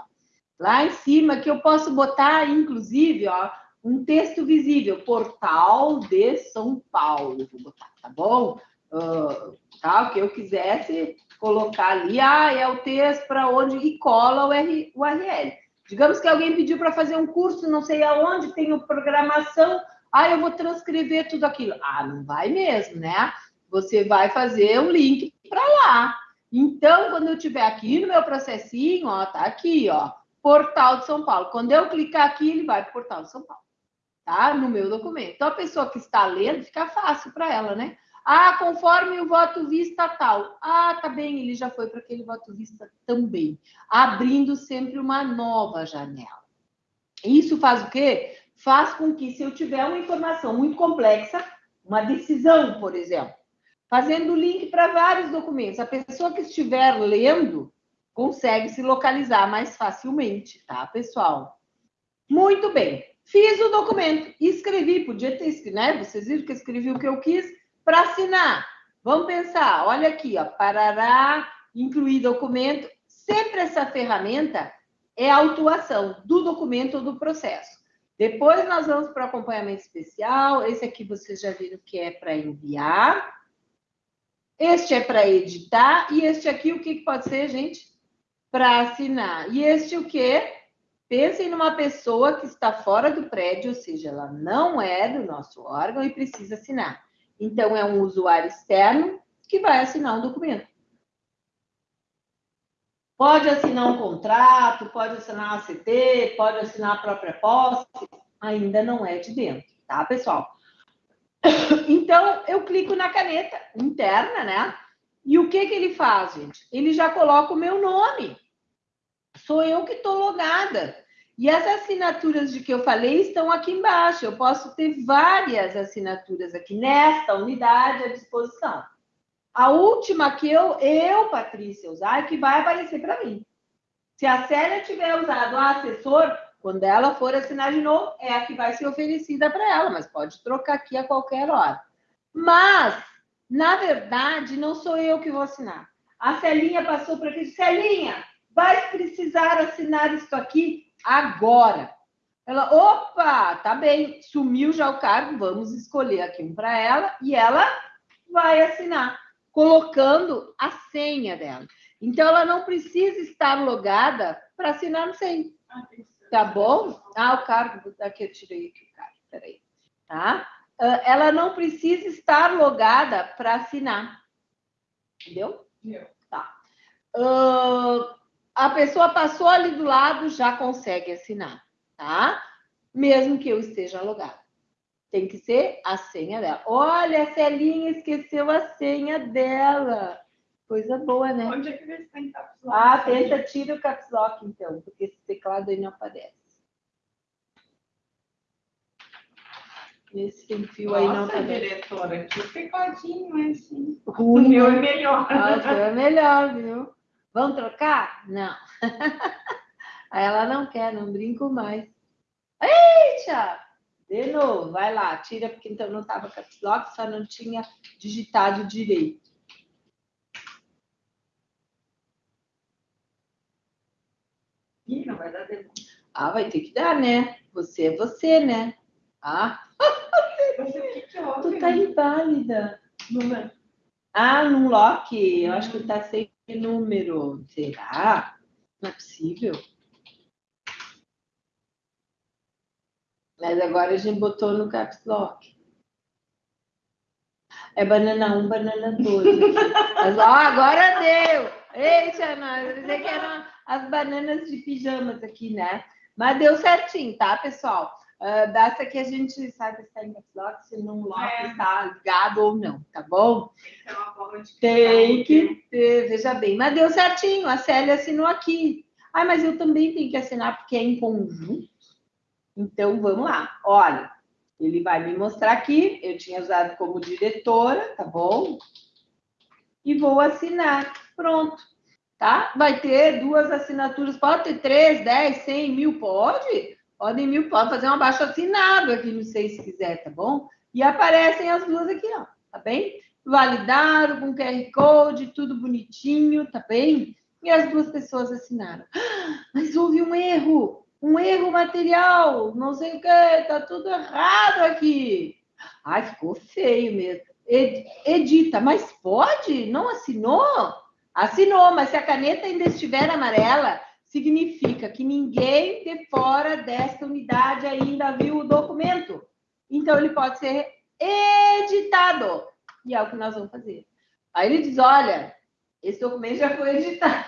Lá em cima, que eu posso botar, inclusive, ó, um texto visível. Portal de São Paulo. Vou botar, tá bom? uh, tá? que eu quisesse colocar ali, ah, é o texto para onde e cola o URL. Digamos que alguém pediu para fazer um curso, não sei aonde, tem programação Ah, eu vou transcrever tudo aquilo. Ah, não vai mesmo, né? Você vai fazer um link para lá. Então, quando eu tiver aqui no meu processinho, ó, tá aqui, ó, Portal de São Paulo. Quando eu clicar aqui, ele vai para o Portal de São Paulo, tá? No meu documento. Então, a pessoa que está lendo, fica fácil para ela, né? Ah, conforme o voto vista tal. Ah, tá bem, ele já foi para aquele voto vista também. Abrindo sempre uma nova janela. Isso faz o quê? Faz com que, se eu tiver uma informação muito complexa, uma decisão, por exemplo, fazendo link para vários documentos, a pessoa que estiver lendo consegue se localizar mais facilmente, tá, pessoal? Muito bem. Fiz o documento, escrevi, podia ter escrito, né? Vocês viram que escrevi o que eu quis, para assinar, vamos pensar, olha aqui, ó, parará, incluir documento. Sempre essa ferramenta é a autuação do documento ou do processo. Depois nós vamos para o acompanhamento especial. Esse aqui vocês já viram que é para enviar. Este é para editar. E este aqui, o que, pode ser, gente? Para assinar. E este o quê? Pensem numa pessoa que está fora do prédio, ou seja, ela não é do nosso órgão e precisa assinar. Então, é um usuário externo que vai assinar um documento. Pode assinar um contrato, pode assinar a CT, pode assinar a própria posse, ainda não é de dentro, tá, pessoal? Então, eu clico na caneta interna, né? E o que, que ele faz, gente? Ele já coloca o meu nome. Sou eu que estou logada. E as assinaturas de que eu falei estão aqui embaixo. Eu posso ter várias assinaturas aqui nesta unidade à disposição. A última que eu, eu Patrícia, usar, é que vai aparecer para mim. Se a Célia tiver usado a assessor, quando ela for assinar de novo, é a que vai ser oferecida para ela, mas pode trocar aqui a qualquer hora. Mas, na verdade, não sou eu que vou assinar. A Celinha passou para aqui. Celinha, vai precisar assinar isso aqui agora. Ela, opa, tá bem, sumiu já o cargo, vamos escolher aqui um para ela e ela vai assinar, colocando a senha dela. Então, ela não precisa estar logada para assinar no senha. Tá bom? Ah, o cargo, aqui eu tirei aqui o cargo, peraí. Tá? Ah, ela não precisa estar logada para assinar. Entendeu? Tá. Uh, a pessoa passou ali do lado, já consegue assinar, tá? Mesmo que eu esteja logado. Tem que ser a senha dela. Olha, a Celinha esqueceu a senha dela. Coisa boa, né? Onde é que se tem caps lock? Ah, tenta, tira o caps lock, então, porque esse teclado aí não aparece. Esse sem fio aí não Nossa, aparece. diretora, que tecladinho é assim. O Ruim, meu é né? melhor. Ah, o seu é melhor, viu? Vamos trocar? Não. Aí ela não quer, não brinco mais. Eita! De novo, vai lá, tira, porque então não estava caps lock, só não tinha digitado direito. Ih, não vai dar tempo. Ah, vai ter que dar, né? Você é você, né? Ah, Mas o que que houve? tu tá inválida. Número. Ah, num lock, eu acho que tá sem número. Será? Não é possível. Mas agora a gente botou no caps lock. É banana 1, banana 2. Mas, ó, agora deu! Eita, nós, eu dizer que eram as bananas de pijamas aqui, né? Mas deu certinho, tá, pessoal? Ah, basta que a gente saiba se está em caps lock, se não lock É. está ligado ou não, tá bom? Tem uma forma de Tem que ter, veja bem. Mas deu certinho, a Célia assinou aqui. Ah, mas eu também tenho que assinar porque é em conjunto. Então, vamos lá. Olha, ele vai me mostrar aqui. Eu tinha usado como diretora, tá bom? E vou assinar. Pronto. Tá? Vai ter duas assinaturas. Pode ter três, dez, cem, mil? Pode? Podem mil, pode fazer um abaixo assinado aqui, não sei se quiser, tá bom? E aparecem as duas aqui, ó. Tá bem? validaram com QR Code, tudo bonitinho, tá bem? E as duas pessoas assinaram. Mas houve um erro, um erro material, não sei o que, tá tudo errado aqui. Ai, ficou feio mesmo. Ed- Edita, mas pode? Não assinou? Assinou, mas se a caneta ainda estiver amarela, significa que ninguém de fora desta unidade ainda viu o documento. Então, ele pode ser editado. E é o que nós vamos fazer. Aí ele diz: olha, esse documento já foi editado.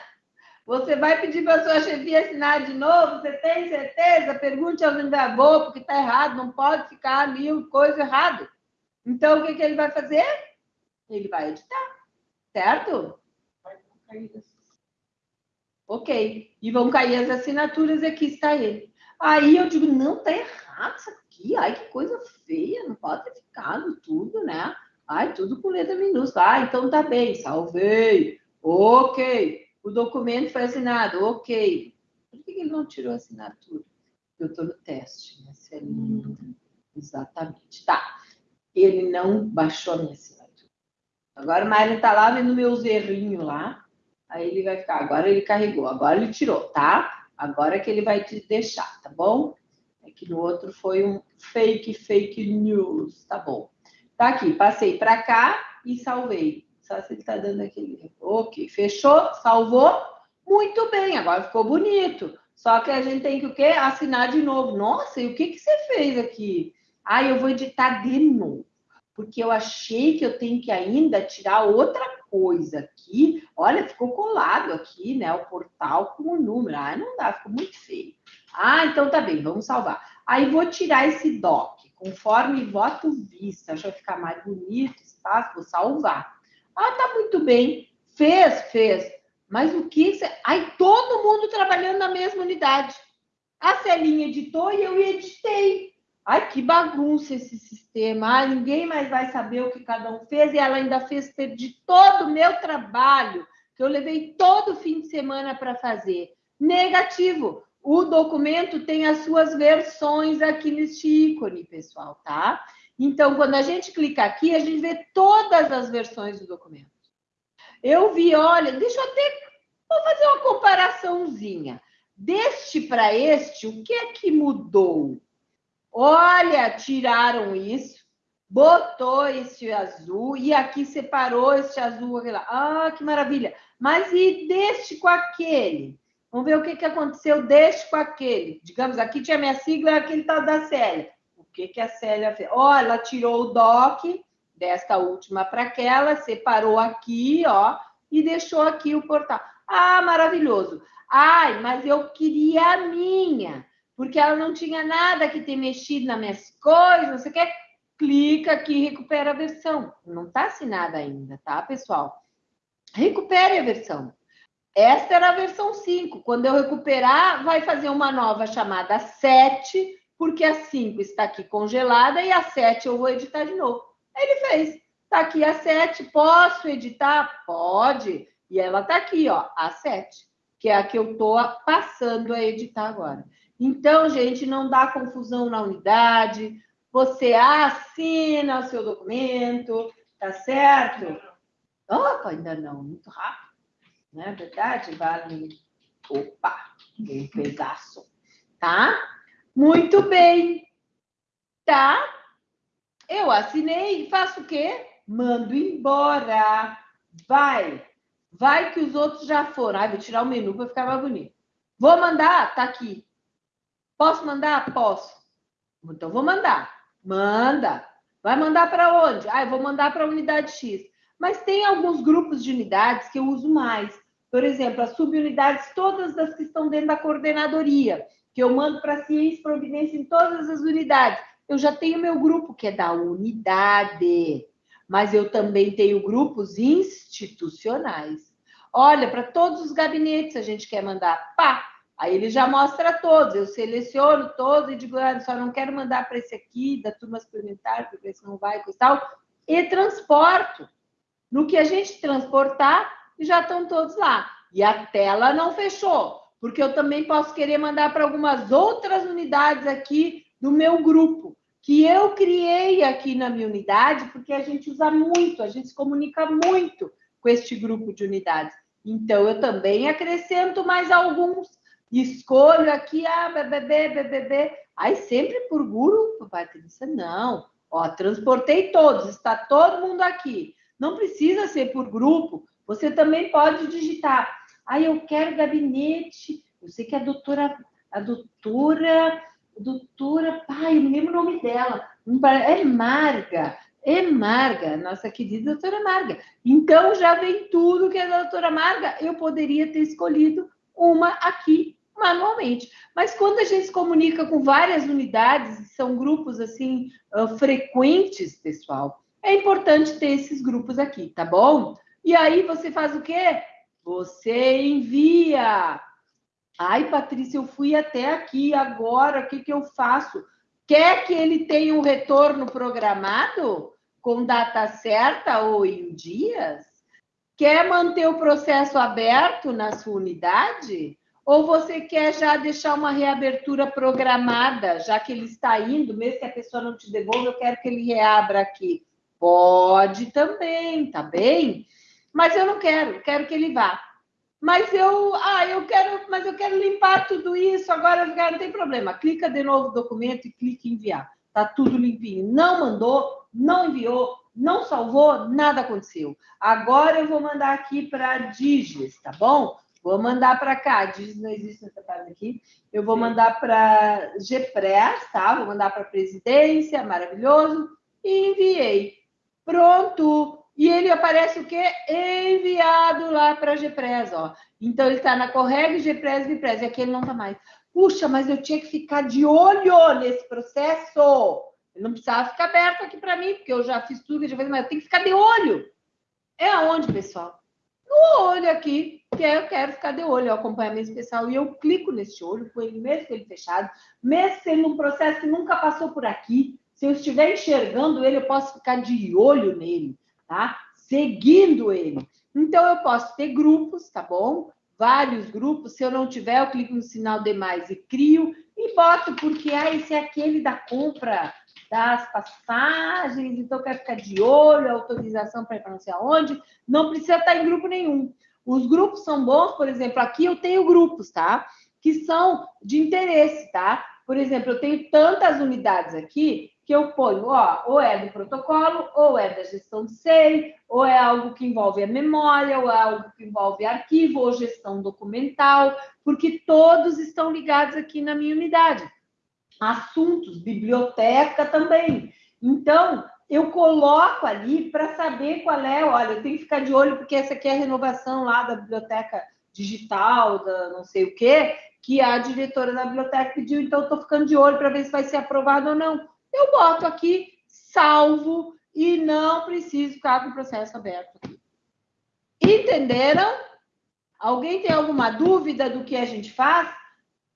Você vai pedir para a sua chefia assinar de novo? Você tem certeza? Pergunte ao vendedor, porque está errado, não pode ficar ali coisa errado. Então, o que, que ele vai fazer? Ele vai editar, certo? Ok. E vão cair as assinaturas e aqui está ele. Aí eu digo, não, está errado isso aqui. Ai, que coisa feia, não pode ter ficado tudo, né? Ai, tudo com letra minúscula. Ah, então tá bem, salvei. Ok. O documento foi assinado, ok. Por que ele não tirou a assinatura? Eu estou no teste, né? Se ele... Hum. Exatamente. Tá. Ele não baixou a minha assinatura. Agora o Mário está lá vendo meus errinhos lá. Aí ele vai ficar. Agora ele carregou, agora ele tirou, tá? Agora que ele vai te deixar, tá bom? É que no outro foi um fake, fake news, tá bom. Tá aqui, passei para cá e salvei. Só se ele está dando aquele. Ok, fechou, salvou. Muito bem, agora ficou bonito. Só que a gente tem que o quê? Assinar de novo. Nossa, e o que, que você fez aqui? Ah, eu vou editar de novo. Porque eu achei que eu tenho que ainda tirar outra coisa aqui. Olha, ficou colado aqui, né? O portal com o número. Ah, não dá, ficou muito feio. Ah, então tá bem, vamos salvar. Aí vou tirar esse doc, conforme voto vista. Que vai ficar mais bonito, espaço, vou salvar. Ah, tá muito bem. Fez, fez. Mas o que. Você... Aí todo mundo trabalhando na mesma unidade. A Celinha editou e eu editei. Ai, que bagunça esse sistema. Ai, ninguém mais vai saber o que cada um fez. E ela ainda fez, perdi todo o meu trabalho, que eu levei todo fim de semana para fazer. Negativo. O documento tem as suas versões aqui neste ícone, pessoal, tá? Então, quando a gente clica aqui, a gente vê todas as versões do documento. Eu vi, olha, deixa eu até vou fazer uma comparaçãozinha. Deste para este, o que é que mudou? Olha, tiraram isso, botou esse azul e aqui separou esse azul. Ah, que maravilha! Mas e deste com aquele? Vamos ver o que, que aconteceu deste com aquele. Digamos, aqui tinha minha sigla, aquele tal da Célia que, que a Célia fez? Ó, ela tirou o DOC desta última para aquela, separou aqui, ó, e deixou aqui o portal. Ah, maravilhoso. Ai, mas eu queria a minha, porque ela não tinha nada que ter mexido nas minhas coisas, você quer? Clica aqui e recupera a versão. Não está assinada ainda, tá, pessoal? Recupere a versão. Esta era a versão 5. Quando eu recuperar, vai fazer uma nova chamada 7, porque a 5 está aqui congelada e a 7 eu vou editar de novo. Ele fez. Está aqui a 7, posso editar? Pode. E ela está aqui, ó, a 7, que é a que eu estou passando a editar agora. Então, gente, não dá confusão na unidade. Você assina o seu documento, tá certo? Opa, ainda não, muito rápido. Não é verdade? Vale. Opa, um pedaço. Tá? Muito bem. Tá? Eu assinei, faço o quê? Mando embora. Vai. Vai que os outros já foram. Ai, vou tirar o menu para ficar mais bonito. Vou mandar? Tá aqui. Posso mandar? Posso. Então vou mandar. Manda. Vai mandar para onde? Ah, eu vou mandar para a unidade X. Mas tem alguns grupos de unidades que eu uso mais. Por exemplo, as subunidades, todas as que estão dentro da coordenadoria que eu mando para ciência e providência em todas as unidades. Eu já tenho meu grupo, que é da unidade, mas eu também tenho grupos institucionais. Olha, para todos os gabinetes a gente quer mandar, pá, aí ele já mostra todos, eu seleciono todos e digo, ah, só não quero mandar para esse aqui, da turma suplementar, porque esse não vai e tal, e transporto. No que a gente transportar, já estão todos lá. E a tela não fechou porque eu também posso querer mandar para algumas outras unidades aqui do meu grupo, que eu criei aqui na minha unidade, porque a gente usa muito, a gente se comunica muito com este grupo de unidades. Então, eu também acrescento mais alguns. Escolho aqui, ah, BBB, BBB. Aí, sempre por grupo, Patrícia, não. Ó, transportei todos, está todo mundo aqui. Não precisa ser por grupo. Você também pode digitar ah, eu quero gabinete. Eu sei que a doutora, a doutora, doutora, pai, eu não lembro o nome dela. É Marga, é Marga, nossa querida doutora Marga. Então, já vem tudo que é da doutora Marga. Eu poderia ter escolhido uma aqui manualmente. Mas quando a gente se comunica com várias unidades, são grupos assim frequentes, pessoal, é importante ter esses grupos aqui, tá bom? E aí você faz o quê? Você envia. Ai, Patrícia, eu fui até aqui agora, o que, que eu faço? Quer que ele tenha um retorno programado com data certa ou em dias? Quer manter o processo aberto na sua unidade? Ou você quer já deixar uma reabertura programada, já que ele está indo, mesmo que a pessoa não te devolva, eu quero que ele reabra aqui. Pode também, tá bem? Mas eu não quero, quero que ele vá. Mas eu, ah, eu quero, mas eu quero limpar tudo isso, agora não tem problema. Clica de novo no documento e clique em enviar. Tá tudo limpinho. Não mandou, não enviou, não salvou, nada aconteceu. Agora eu vou mandar aqui para Digis, tá bom? Vou mandar para cá. Digis não existe nessa página aqui. Eu vou mandar para GPRES, tá? Vou mandar para a presidência, maravilhoso. E enviei. Pronto. E ele aparece o quê? Enviado lá para a GPRES, ó. Então, ele está na Correg, GPRES, GPRES. E aqui ele não está mais. Puxa, mas eu tinha que ficar de olho nesse processo. Ele não precisava ficar aberto aqui para mim, porque eu já fiz tudo, já fiz, mas eu tenho que ficar de olho. É aonde, pessoal? No olho aqui, que eu quero ficar de olho, é acompanhamento especial, e eu clico nesse olho, com ele mesmo ele fechado, mesmo sendo um processo que nunca passou por aqui, se eu estiver enxergando ele, eu posso ficar de olho nele tá? Seguindo ele. Então, eu posso ter grupos, tá bom? Vários grupos. Se eu não tiver, eu clico no sinal demais e crio e boto, porque ah, esse é aquele da compra das passagens, então eu quero ficar de olho, autorização para ir para não sei aonde. Não precisa estar em grupo nenhum. Os grupos são bons, por exemplo, aqui eu tenho grupos, tá? Que são de interesse, tá? Por exemplo, eu tenho tantas unidades aqui que eu ponho, ó, ou é do protocolo, ou é da gestão de SEI, ou é algo que envolve a memória, ou é algo que envolve arquivo, ou gestão documental, porque todos estão ligados aqui na minha unidade. Assuntos, biblioteca também. Então, eu coloco ali para saber qual é, olha, eu tenho que ficar de olho, porque essa aqui é a renovação lá da biblioteca digital, da não sei o quê, que a diretora da biblioteca pediu, então estou ficando de olho para ver se vai ser aprovado ou não eu boto aqui, salvo e não preciso ficar com o processo aberto. Entenderam? Alguém tem alguma dúvida do que a gente faz?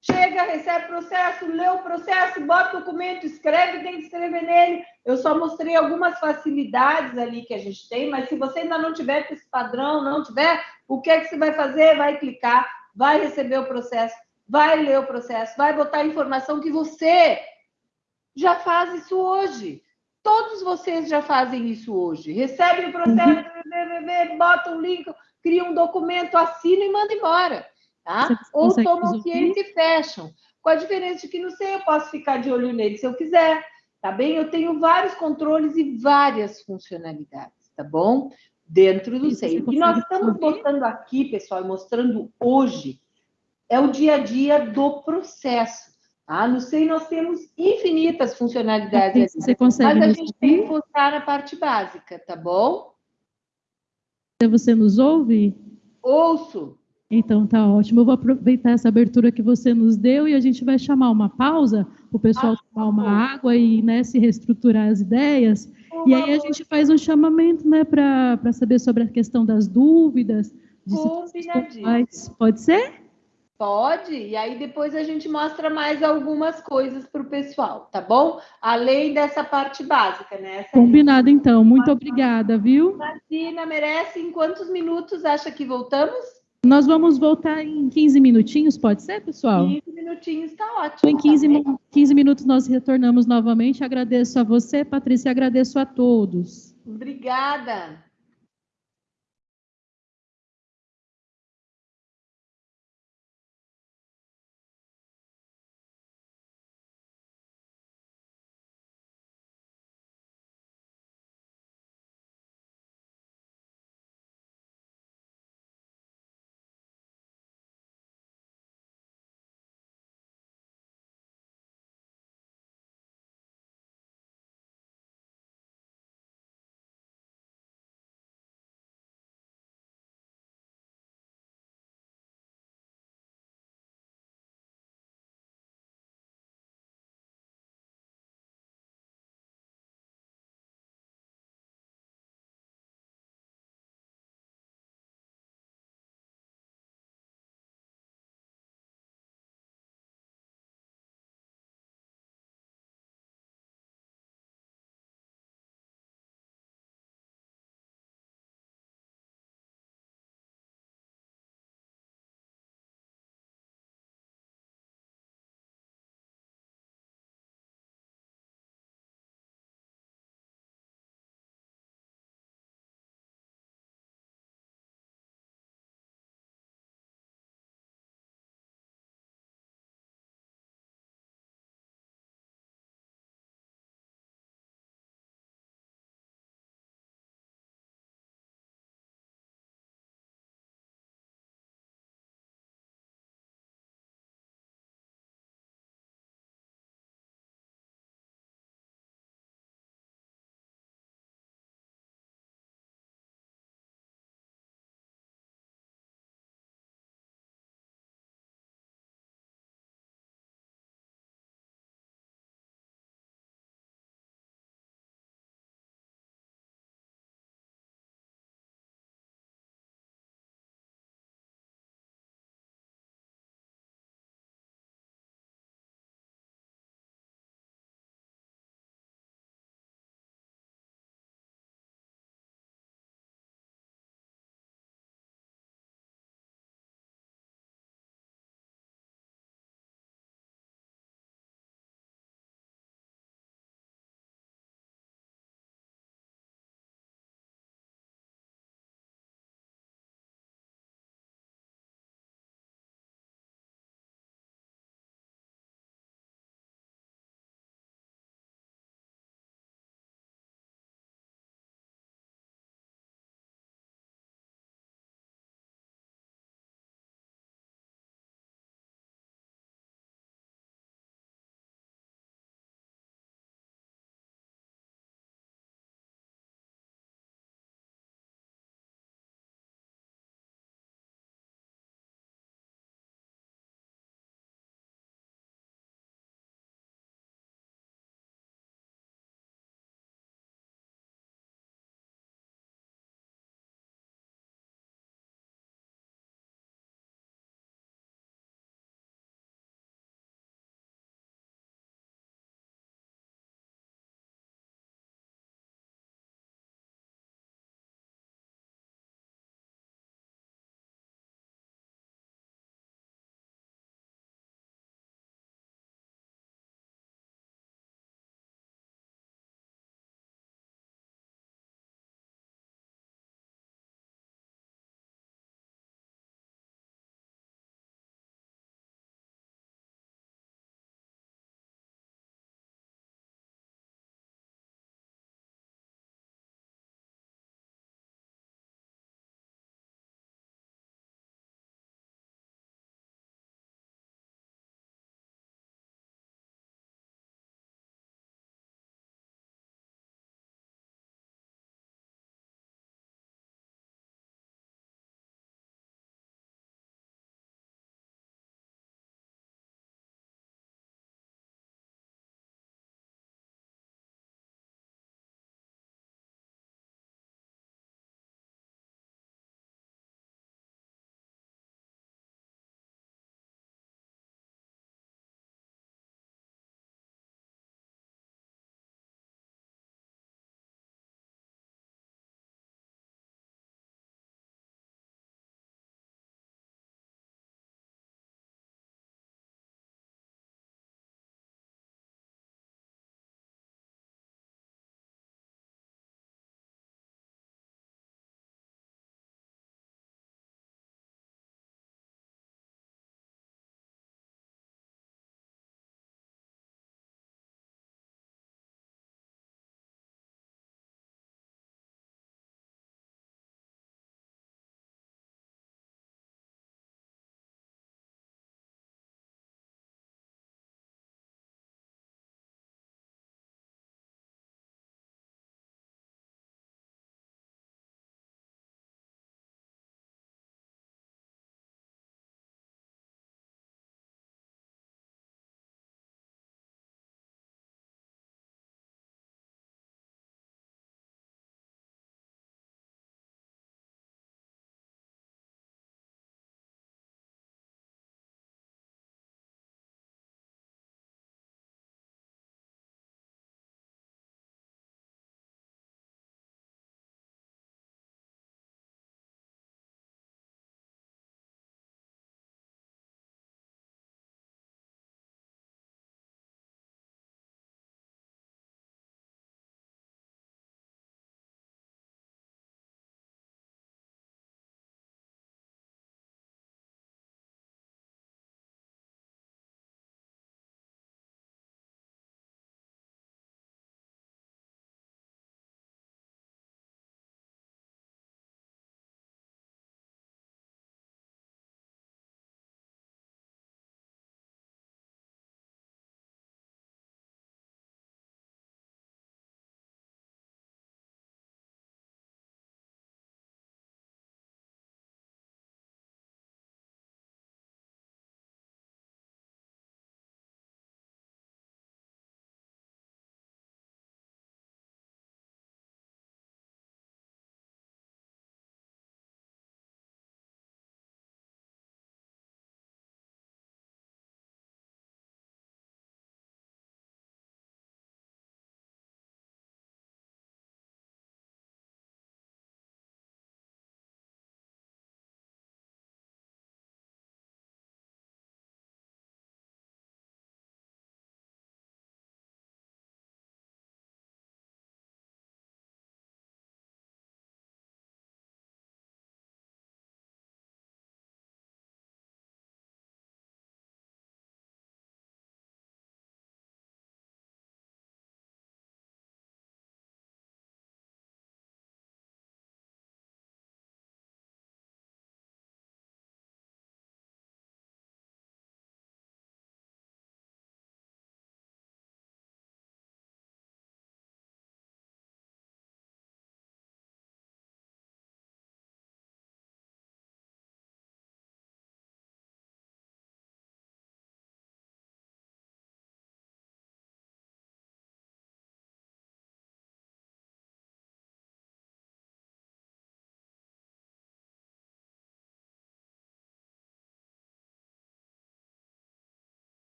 Chega, recebe processo, lê o processo, bota o documento, escreve, tem que escrever nele. Eu só mostrei algumas facilidades ali que a gente tem, mas se você ainda não tiver esse padrão, não tiver, o que é que você vai fazer? Vai clicar, vai receber o processo, vai ler o processo, vai botar a informação que você já faz isso hoje. Todos vocês já fazem isso hoje. Recebem o processo, uhum. bota um link, cria um documento, assina e manda embora. Tá? Ou tomam ciência e fecham. Com a diferença de que não sei, eu posso ficar de olho nele se eu quiser. Tá bem? Eu tenho vários controles e várias funcionalidades, tá bom? Dentro do SEI. O que nós estamos mostrando aqui, pessoal, mostrando hoje, é o dia a dia do processo. Ah, no SEI nós temos infinitas funcionalidades. Você consegue mas a gente tem que focar na parte básica, tá bom? Você nos ouve? Ouço. Então tá ótimo. Eu vou aproveitar essa abertura que você nos deu e a gente vai chamar uma pausa, o pessoal ah, tomar uma água e né, se reestruturar as ideias. e aí a gente faz um chamamento né, para saber sobre a questão das dúvidas, de. Pode ser? Pode, e aí depois a gente mostra mais algumas coisas para o pessoal, tá bom? Além dessa parte básica, né? Essa Combinado, então. Muito obrigada, viu? Martina, merece. Em quantos minutos acha que voltamos? Nós vamos voltar em 15 minutinhos, pode ser, pessoal? 15 minutinhos, está ótimo. Em 15, tá 15 minutos nós retornamos novamente. Agradeço a você, Patrícia, agradeço a todos. Obrigada.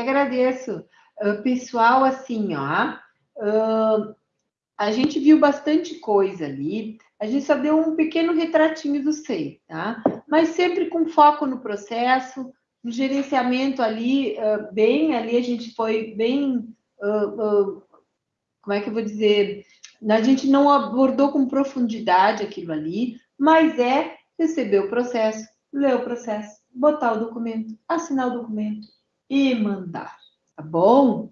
Agradeço. Uh, pessoal, assim, ó, uh, a gente viu bastante coisa ali, a gente só deu um pequeno retratinho do SEI, tá? Mas sempre com foco no processo, no gerenciamento ali, uh, bem, ali a gente foi bem, como é que eu vou dizer, a gente não abordou com profundidade aquilo ali, mas é receber o processo, ler o processo, botar o documento, assinar o documento e mandar, tá bom?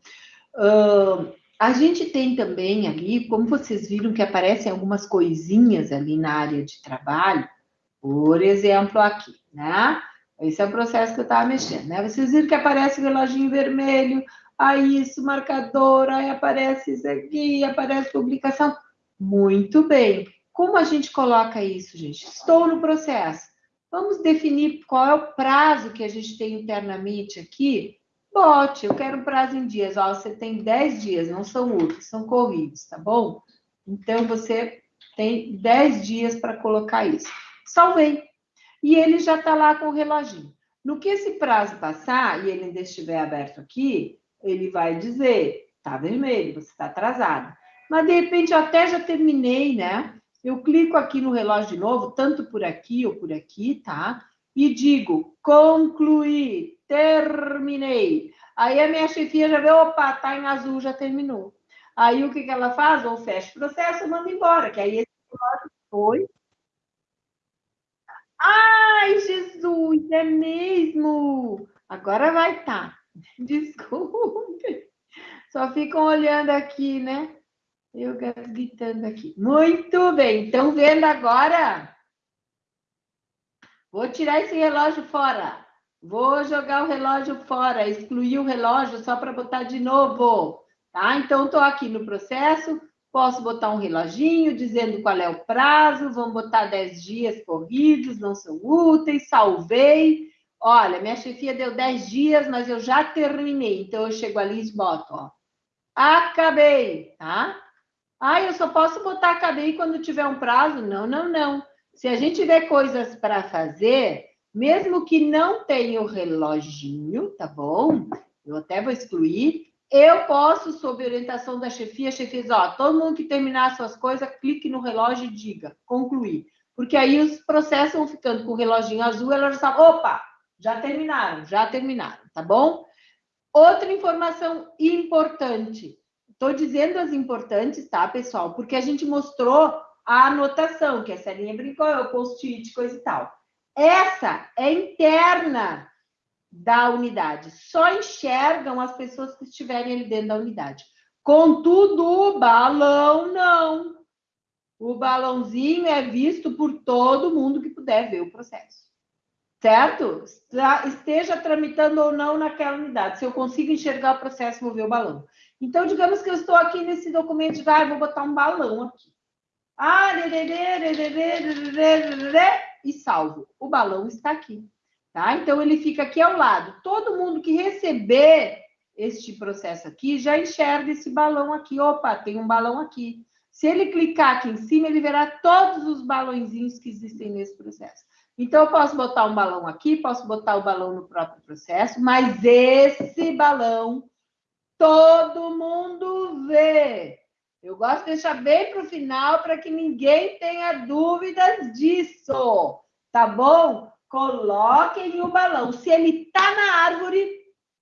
Uh, a gente tem também ali, como vocês viram que aparecem algumas coisinhas ali na área de trabalho, por exemplo, aqui, né? Esse é o processo que eu estava mexendo, né? Vocês viram que aparece o reloginho vermelho, aí isso, marcador, aí aparece isso aqui, aparece publicação. Muito bem. Como a gente coloca isso, gente? Estou no processo. Vamos definir qual é o prazo que a gente tem internamente aqui? Bote, eu quero um prazo em dias. Ó, você tem 10 dias, não são úteis, são corridos, tá bom? Então, você tem 10 dias para colocar isso. Salvei. E ele já está lá com o reloginho. No que esse prazo passar, e ele ainda estiver aberto aqui, ele vai dizer, tá vermelho, você está atrasado. Mas, de repente, eu até já terminei, né? Eu clico aqui no relógio de novo, tanto por aqui ou por aqui, tá? E digo, concluí, terminei. Aí a minha chefia já vê, opa, tá em azul, já terminou. Aí o que, que ela faz? Ou fecha o processo ou manda embora, que aí esse relógio foi. Ai, Jesus, é mesmo! Agora vai. Tá. Desculpe. Só ficam olhando aqui, né? Eu gritando aqui. Muito bem. Então, vendo agora. Vou tirar esse relógio fora. Vou jogar o relógio fora, excluir o relógio só para botar de novo. Tá? Então, estou aqui no processo. Posso botar um reloginho dizendo qual é o prazo. Vamos botar 10 dias corridos, não são úteis. Salvei. Olha, minha chefia deu 10 dias, mas eu já terminei. Então, eu chego ali e boto, ó. Acabei, tá? Ah, eu só posso botar acabei quando tiver um prazo? Não, não, não. Se a gente tiver coisas para fazer, mesmo que não tenha o reloginho, tá bom? Eu até vou excluir. Eu posso, sob orientação da chefia, a chefia diz, ó, todo mundo que terminar suas coisas, clique no relógio e diga, concluir. Porque aí os processos vão ficando com o reloginho azul, ela já sabe, opa, já terminaram, já terminaram, tá bom? Outra informação importante. Estou dizendo as importantes, tá, pessoal? Porque a gente mostrou a anotação, que essa linha brincou, é o post-it, coisa e tal. Essa é interna da unidade. Só enxergam as pessoas que estiverem ali dentro da unidade. Contudo, o balão não. O balãozinho é visto por todo mundo que puder ver o processo. Certo? Esteja tramitando ou não naquela unidade. Se eu consigo enxergar o processo, vou ver o balão. Então, digamos que eu estou aqui nesse documento de, ah, vou botar um balão aqui. Ah, e salvo. O balão está aqui. Tá? Então, ele fica aqui ao lado. Todo mundo que receber este processo aqui já enxerga esse balão aqui. Opa, tem um balão aqui. Se ele clicar aqui em cima, ele verá todos os balãozinhos que existem nesse processo. Então, eu posso botar um balão aqui, posso botar o balão no próprio processo, mas esse balão todo mundo vê. Eu gosto de deixar bem para o final para que ninguém tenha dúvidas disso, tá bom? Coloquem o balão. Se ele está na árvore,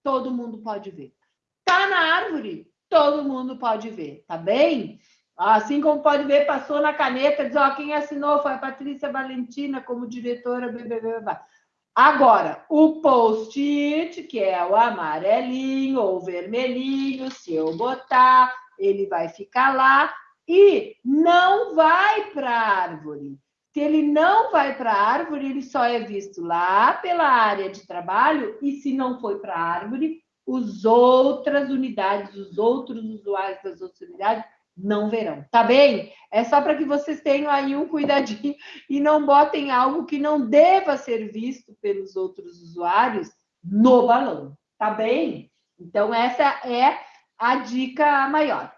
todo mundo pode ver. Está na árvore, todo mundo pode ver, tá bem? Assim como pode ver, passou na caneta, diz, ó, quem assinou foi a Patrícia Valentina como diretora, blá, blá, blá, blá. Agora, o post-it, que é o amarelinho ou vermelhinho, se eu botar, ele vai ficar lá e não vai para a árvore. Se ele não vai para a árvore, ele só é visto lá pela área de trabalho, e se não foi para a árvore, os outras unidades, os outros usuários das outras unidades não verão, tá bem? É só para que vocês tenham aí um cuidadinho e não botem algo que não deva ser visto pelos outros usuários no balão, tá bem? Então, essa é a dica maior.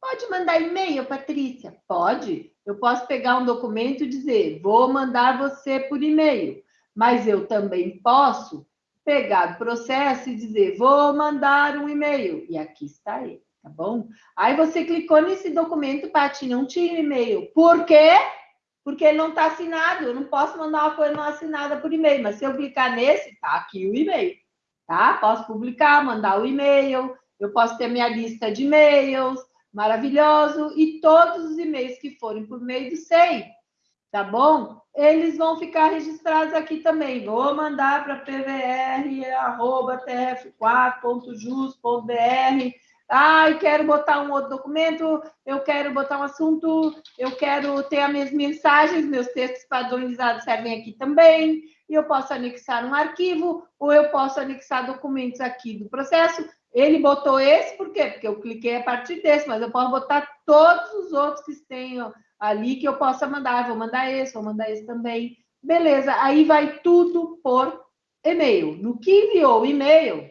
Pode mandar e-mail, Patrícia? Pode. Eu posso pegar um documento e dizer, vou mandar você por e-mail, mas eu também posso pegar o processo e dizer, vou mandar um e-mail. E aqui está ele, tá bom? Aí você clicou nesse documento, Paty, não tinha e-mail. Por quê? Porque ele não está assinado. Eu não posso mandar uma coisa não assinada por e-mail. Mas se eu clicar nesse, tá aqui o e-mail. Tá? Posso publicar, mandar o e-mail. Eu posso ter minha lista de e-mails. Maravilhoso. E todos os e-mails que forem por meio do SEI tá bom? Eles vão ficar registrados aqui também. Vou mandar para pvr.tf4.jus.br. Ah, eu quero botar um outro documento, eu quero botar um assunto, eu quero ter as minhas mensagens, meus textos padronizados servem aqui também, e eu posso anexar um arquivo, ou eu posso anexar documentos aqui do processo. Ele botou esse, por quê? Porque eu cliquei a partir desse, mas eu posso botar todos os outros que tenham ali que eu possa mandar, vou mandar esse, vou mandar esse também. Beleza, aí vai tudo por e-mail. No que enviou o e-mail,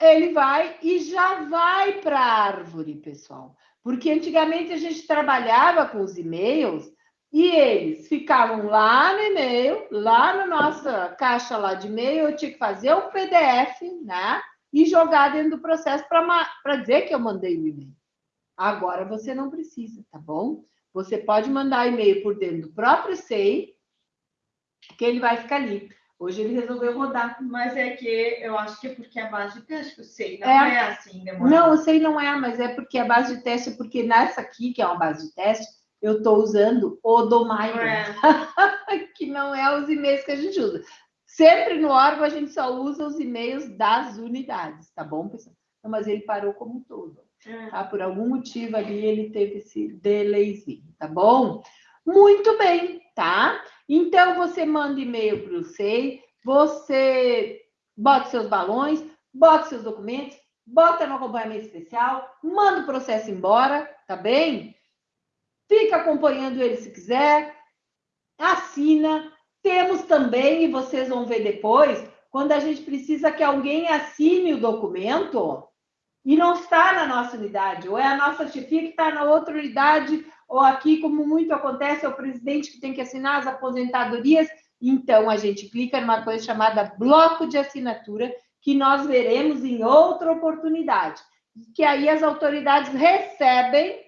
ele vai e já vai para a árvore, pessoal. Porque antigamente a gente trabalhava com os e-mails e eles ficavam lá no e-mail, lá na nossa caixa lá de e-mail, eu tinha que fazer o PDF, né? E jogar dentro do processo para dizer que eu mandei o e-mail. Agora você não precisa, tá bom? Você pode mandar e-mail por dentro do próprio SEI, que ele vai ficar ali. Hoje ele resolveu rodar. Mas é que eu acho que é porque a base de teste, o SEI não é, é assim, demorado. Não, o SEI não é, mas é porque a base de teste, porque nessa aqui, que é uma base de teste, eu estou usando o do é. que não é os e-mails que a gente usa. Sempre no órgão a gente só usa os e-mails das unidades, tá bom, pessoal? Não, mas ele parou como um todo. É. Tá? Por algum motivo ali ele teve esse delayzinho, tá bom? Muito bem, tá? Então você manda e-mail para o SEI, você bota seus balões, bota seus documentos, bota no acompanhamento especial, manda o processo embora, tá bem? Fica acompanhando ele se quiser, assina. Temos também, e vocês vão ver depois, quando a gente precisa que alguém assine o documento, e não está na nossa unidade, ou é a nossa chefia que está na outra unidade, ou aqui, como muito acontece, é o presidente que tem que assinar as aposentadorias. Então, a gente clica numa coisa chamada bloco de assinatura, que nós veremos em outra oportunidade, que aí as autoridades recebem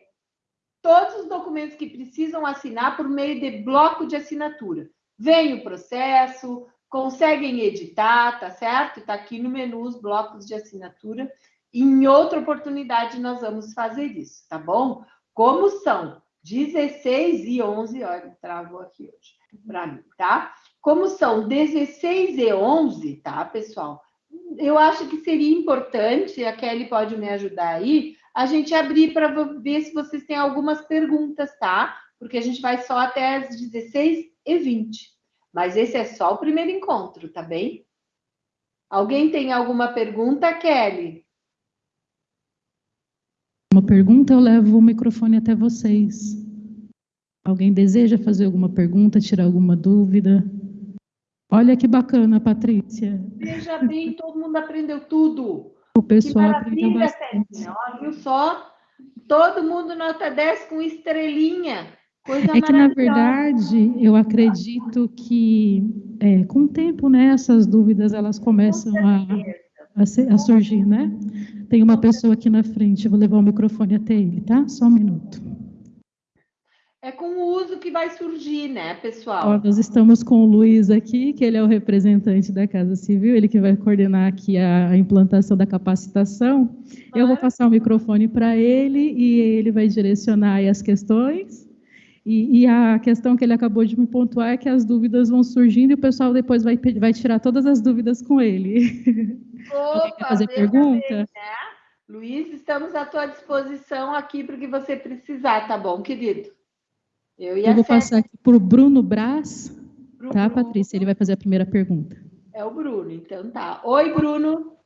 todos os documentos que precisam assinar por meio de bloco de assinatura. Vem o processo, conseguem editar, tá certo? Está aqui no menu os blocos de assinatura em outra oportunidade, nós vamos fazer isso, tá bom? Como são 16 e 11, olha, travou aqui hoje para mim, tá? Como são 16 e 11, tá, pessoal? Eu acho que seria importante, a Kelly pode me ajudar aí, a gente abrir para ver se vocês têm algumas perguntas, tá? Porque a gente vai só até as 16 e 20. Mas esse é só o primeiro encontro, tá bem? Alguém tem alguma pergunta, Kelly? Uma pergunta, eu levo o microfone até vocês. Alguém deseja fazer alguma pergunta, tirar alguma dúvida? Olha que bacana, Patrícia. Veja bem, todo mundo aprendeu tudo. O pessoal aprendeu bastante. Olha, viu só? Todo mundo nota 10 com estrelinha. Coisa é que, na verdade, eu acredito que, é, com o tempo, né, essas dúvidas, elas começam a, a, a surgir, né? Tem uma pessoa aqui na frente, vou levar o microfone até ele, tá? Só um minuto. É com o uso que vai surgir, né, pessoal? Ó, nós estamos com o Luiz aqui, que ele é o representante da Casa Civil, ele que vai coordenar aqui a, implantação da capacitação. Eu vou passar o microfone para ele e ele vai direcionar as questões. E, e, a questão que ele acabou de me pontuar é que as dúvidas vão surgindo e o pessoal depois vai, vai tirar todas as dúvidas com ele. Opa, quer fazer pergunta? Bem, né? Luiz, estamos à tua disposição aqui para o que você precisar, tá bom, querido? Eu, Eu vou passar aqui para o Bruno Braz, Pro tá, Bruno. Patrícia? Ele vai fazer a primeira pergunta. É o Bruno, então tá. Oi, Bruno.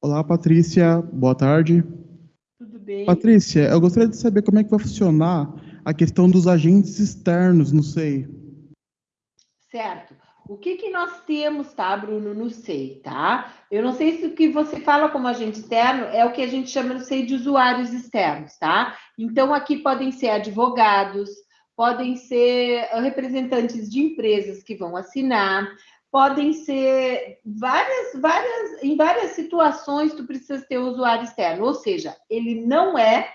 Olá, Patrícia. Boa tarde. Tudo bem? Patrícia, eu gostaria de saber como é que vai funcionar a questão dos agentes externos, não sei. Certo. O que, que nós temos, tá, Bruno, no SEI, tá? Eu não sei se o que você fala como agente externo é o que a gente chama no SEI de usuários externos, tá? Então, aqui podem ser advogados, podem ser representantes de empresas que vão assinar, podem ser várias, várias, em várias situações tu precisa ter usuário externo, ou seja, ele não é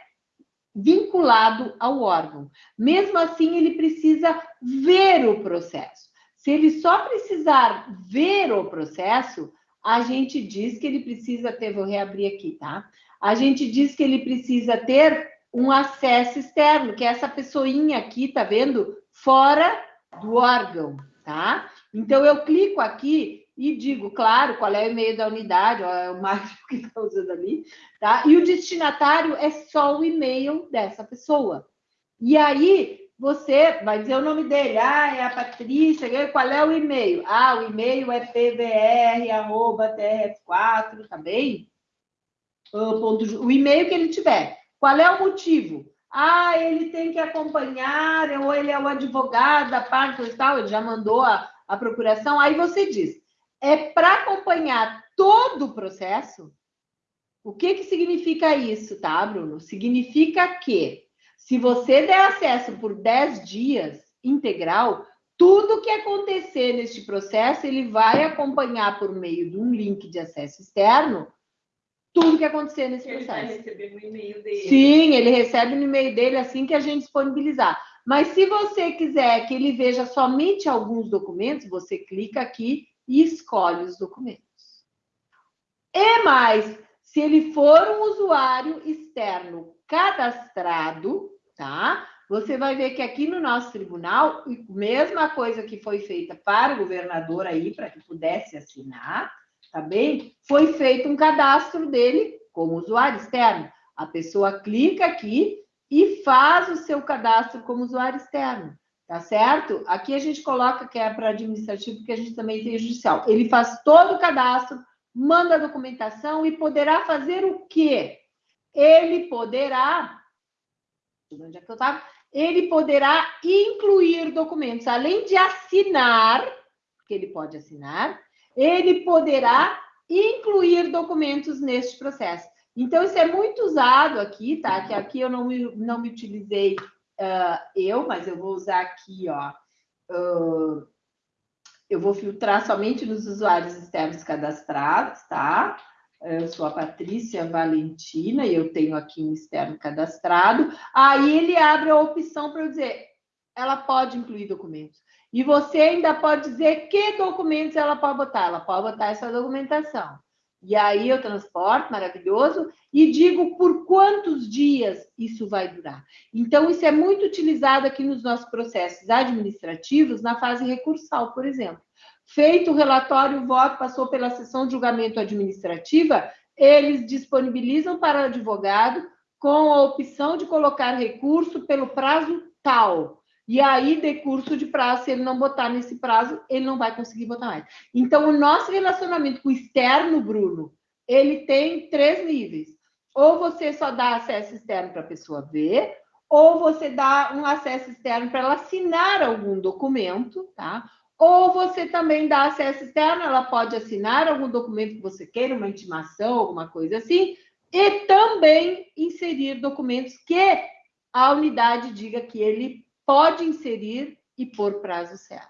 vinculado ao órgão. Mesmo assim, ele precisa ver o processo. Se ele só precisar ver o processo, a gente diz que ele precisa ter, vou reabrir aqui, tá? A gente diz que ele precisa ter um acesso externo, que é essa pessoinha aqui, tá vendo? Fora do órgão, tá? Então, eu clico aqui e digo, claro, qual é o e-mail da unidade, ó, é o Mário que está usando ali, tá? E o destinatário é só o e-mail dessa pessoa. E aí, você vai dizer o nome dele, ah, é a Patrícia, qual é o e-mail? Ah, o e-mail é pbr.trf4, tá bem? O e-mail que ele tiver. Qual é o motivo? Ah, ele tem que acompanhar, ou ele é o advogado da parte e tal, ele já mandou a, a procuração. Aí você diz, é para acompanhar todo o processo? O que, que significa isso, tá, Bruno? Significa que se você der acesso por 10 dias integral, tudo que acontecer neste processo, ele vai acompanhar por meio de um link de acesso externo tudo que acontecer nesse ele processo. Ele vai receber no e-mail dele. Sim, ele recebe no e-mail dele assim que a gente disponibilizar. Mas se você quiser que ele veja somente alguns documentos, você clica aqui e escolhe os documentos. E mais, se ele for um usuário externo cadastrado, tá? Você vai ver que aqui no nosso tribunal, mesma coisa que foi feita para o governador aí, para que pudesse assinar, tá bem? Foi feito um cadastro dele como usuário externo. A pessoa clica aqui e faz o seu cadastro como usuário externo tá certo? Aqui a gente coloca que é para administrativo, porque a gente também tem judicial. Ele faz todo o cadastro, manda a documentação e poderá fazer o quê? Ele poderá, onde é que eu estava? Ele poderá incluir documentos, além de assinar, que ele pode assinar, ele poderá incluir documentos neste processo. Então, isso é muito usado aqui, tá? Que aqui eu não me, não me utilizei uh, eu, mas eu vou usar aqui, ó. Uh, eu vou filtrar somente nos usuários externos cadastrados, tá? Eu sou a Patrícia Valentina e eu tenho aqui um externo cadastrado. Aí ele abre a opção para eu dizer, ela pode incluir documentos. E você ainda pode dizer que documentos ela pode botar. Ela pode botar essa documentação. E aí eu transporto, maravilhoso, e digo por quantos dias isso vai durar. Então, isso é muito utilizado aqui nos nossos processos administrativos, na fase recursal, por exemplo. Feito o relatório, o voto passou pela sessão de julgamento administrativa, eles disponibilizam para o advogado com a opção de colocar recurso pelo prazo tal. E aí, decurso de prazo, se ele não botar nesse prazo, ele não vai conseguir botar mais. Então, o nosso relacionamento com o externo, Bruno, ele tem três níveis. Ou você só dá acesso externo para a pessoa ver, ou você dá um acesso externo para ela assinar algum documento, tá? Ou você também dá acesso externo, ela pode assinar algum documento que você queira, uma intimação, alguma coisa assim, e também inserir documentos que a unidade diga que ele pode inserir e pôr prazo certo.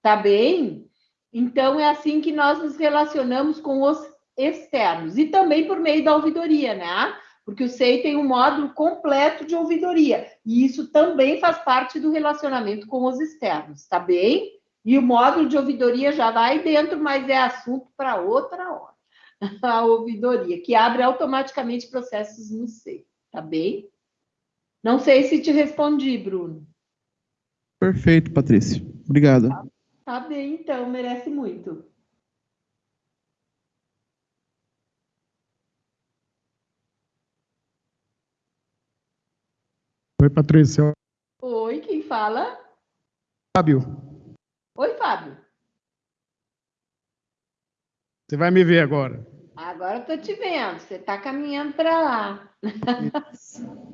Tá bem? Então, é assim que nós nos relacionamos com os externos. E também por meio da ouvidoria, né? Porque o SEI tem um módulo completo de ouvidoria. E isso também faz parte do relacionamento com os externos, tá bem? E o módulo de ouvidoria já vai dentro, mas é assunto para outra hora. A ouvidoria, que abre automaticamente processos no SEI, tá bem? Não sei se te respondi, Bruno. Perfeito, Patrícia. Obrigado. Tá, tá bem, então, merece muito. Oi, Patrícia. Oi, quem fala? Fábio. Oi, Fábio. Você vai me ver agora. Agora eu tô te vendo. Você está caminhando para lá.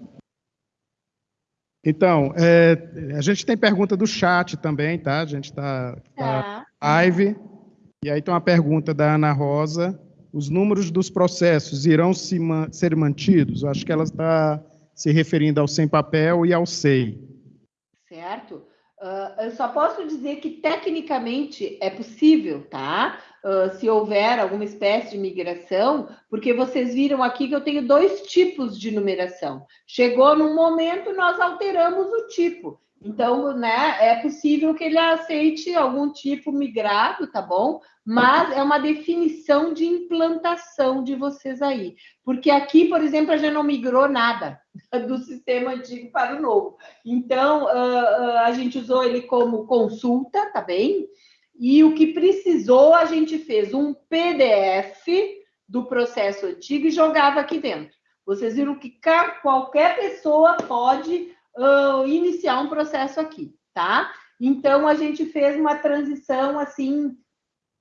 Então, é, a gente tem pergunta do chat também, tá? A gente está tá, tá live. E aí tem uma pergunta da Ana Rosa. Os números dos processos irão se man ser mantidos? Eu acho que ela está se referindo ao sem papel e ao SEI. Certo. Uh, eu só posso dizer que tecnicamente é possível, tá? Uh, se houver alguma espécie de migração, porque vocês viram aqui que eu tenho dois tipos de numeração. Chegou num momento, nós alteramos o tipo. Então, né, é possível que ele aceite algum tipo migrado, tá bom? Mas é uma definição de implantação de vocês aí. Porque aqui, por exemplo, gente não migrou nada do sistema antigo para o novo. Então, uh, a gente usou ele como consulta, tá bem? E o que precisou, a gente fez um PDF do processo antigo e jogava aqui dentro. Vocês viram que qualquer pessoa pode uh, iniciar um processo aqui, tá? Então, a gente fez uma transição assim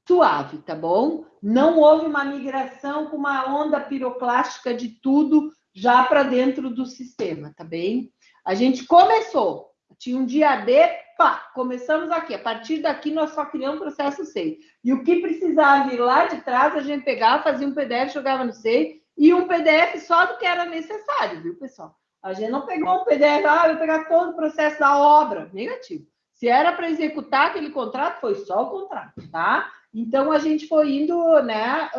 suave, tá bom? Não houve uma migração com uma onda piroclástica de tudo já para dentro do sistema, tá bem? A gente começou, tinha um dia D, pá, começamos aqui. A partir daqui, nós só criamos processo SEI. E o que precisava vir lá de trás, a gente pegava, fazia um PDF, jogava no SEI, e um PDF só do que era necessário, viu, pessoal? A gente não pegou um PDF, ah, eu pegar todo o processo da obra. Negativo. Se era para executar aquele contrato, foi só o contrato, tá? Então a gente foi indo, né,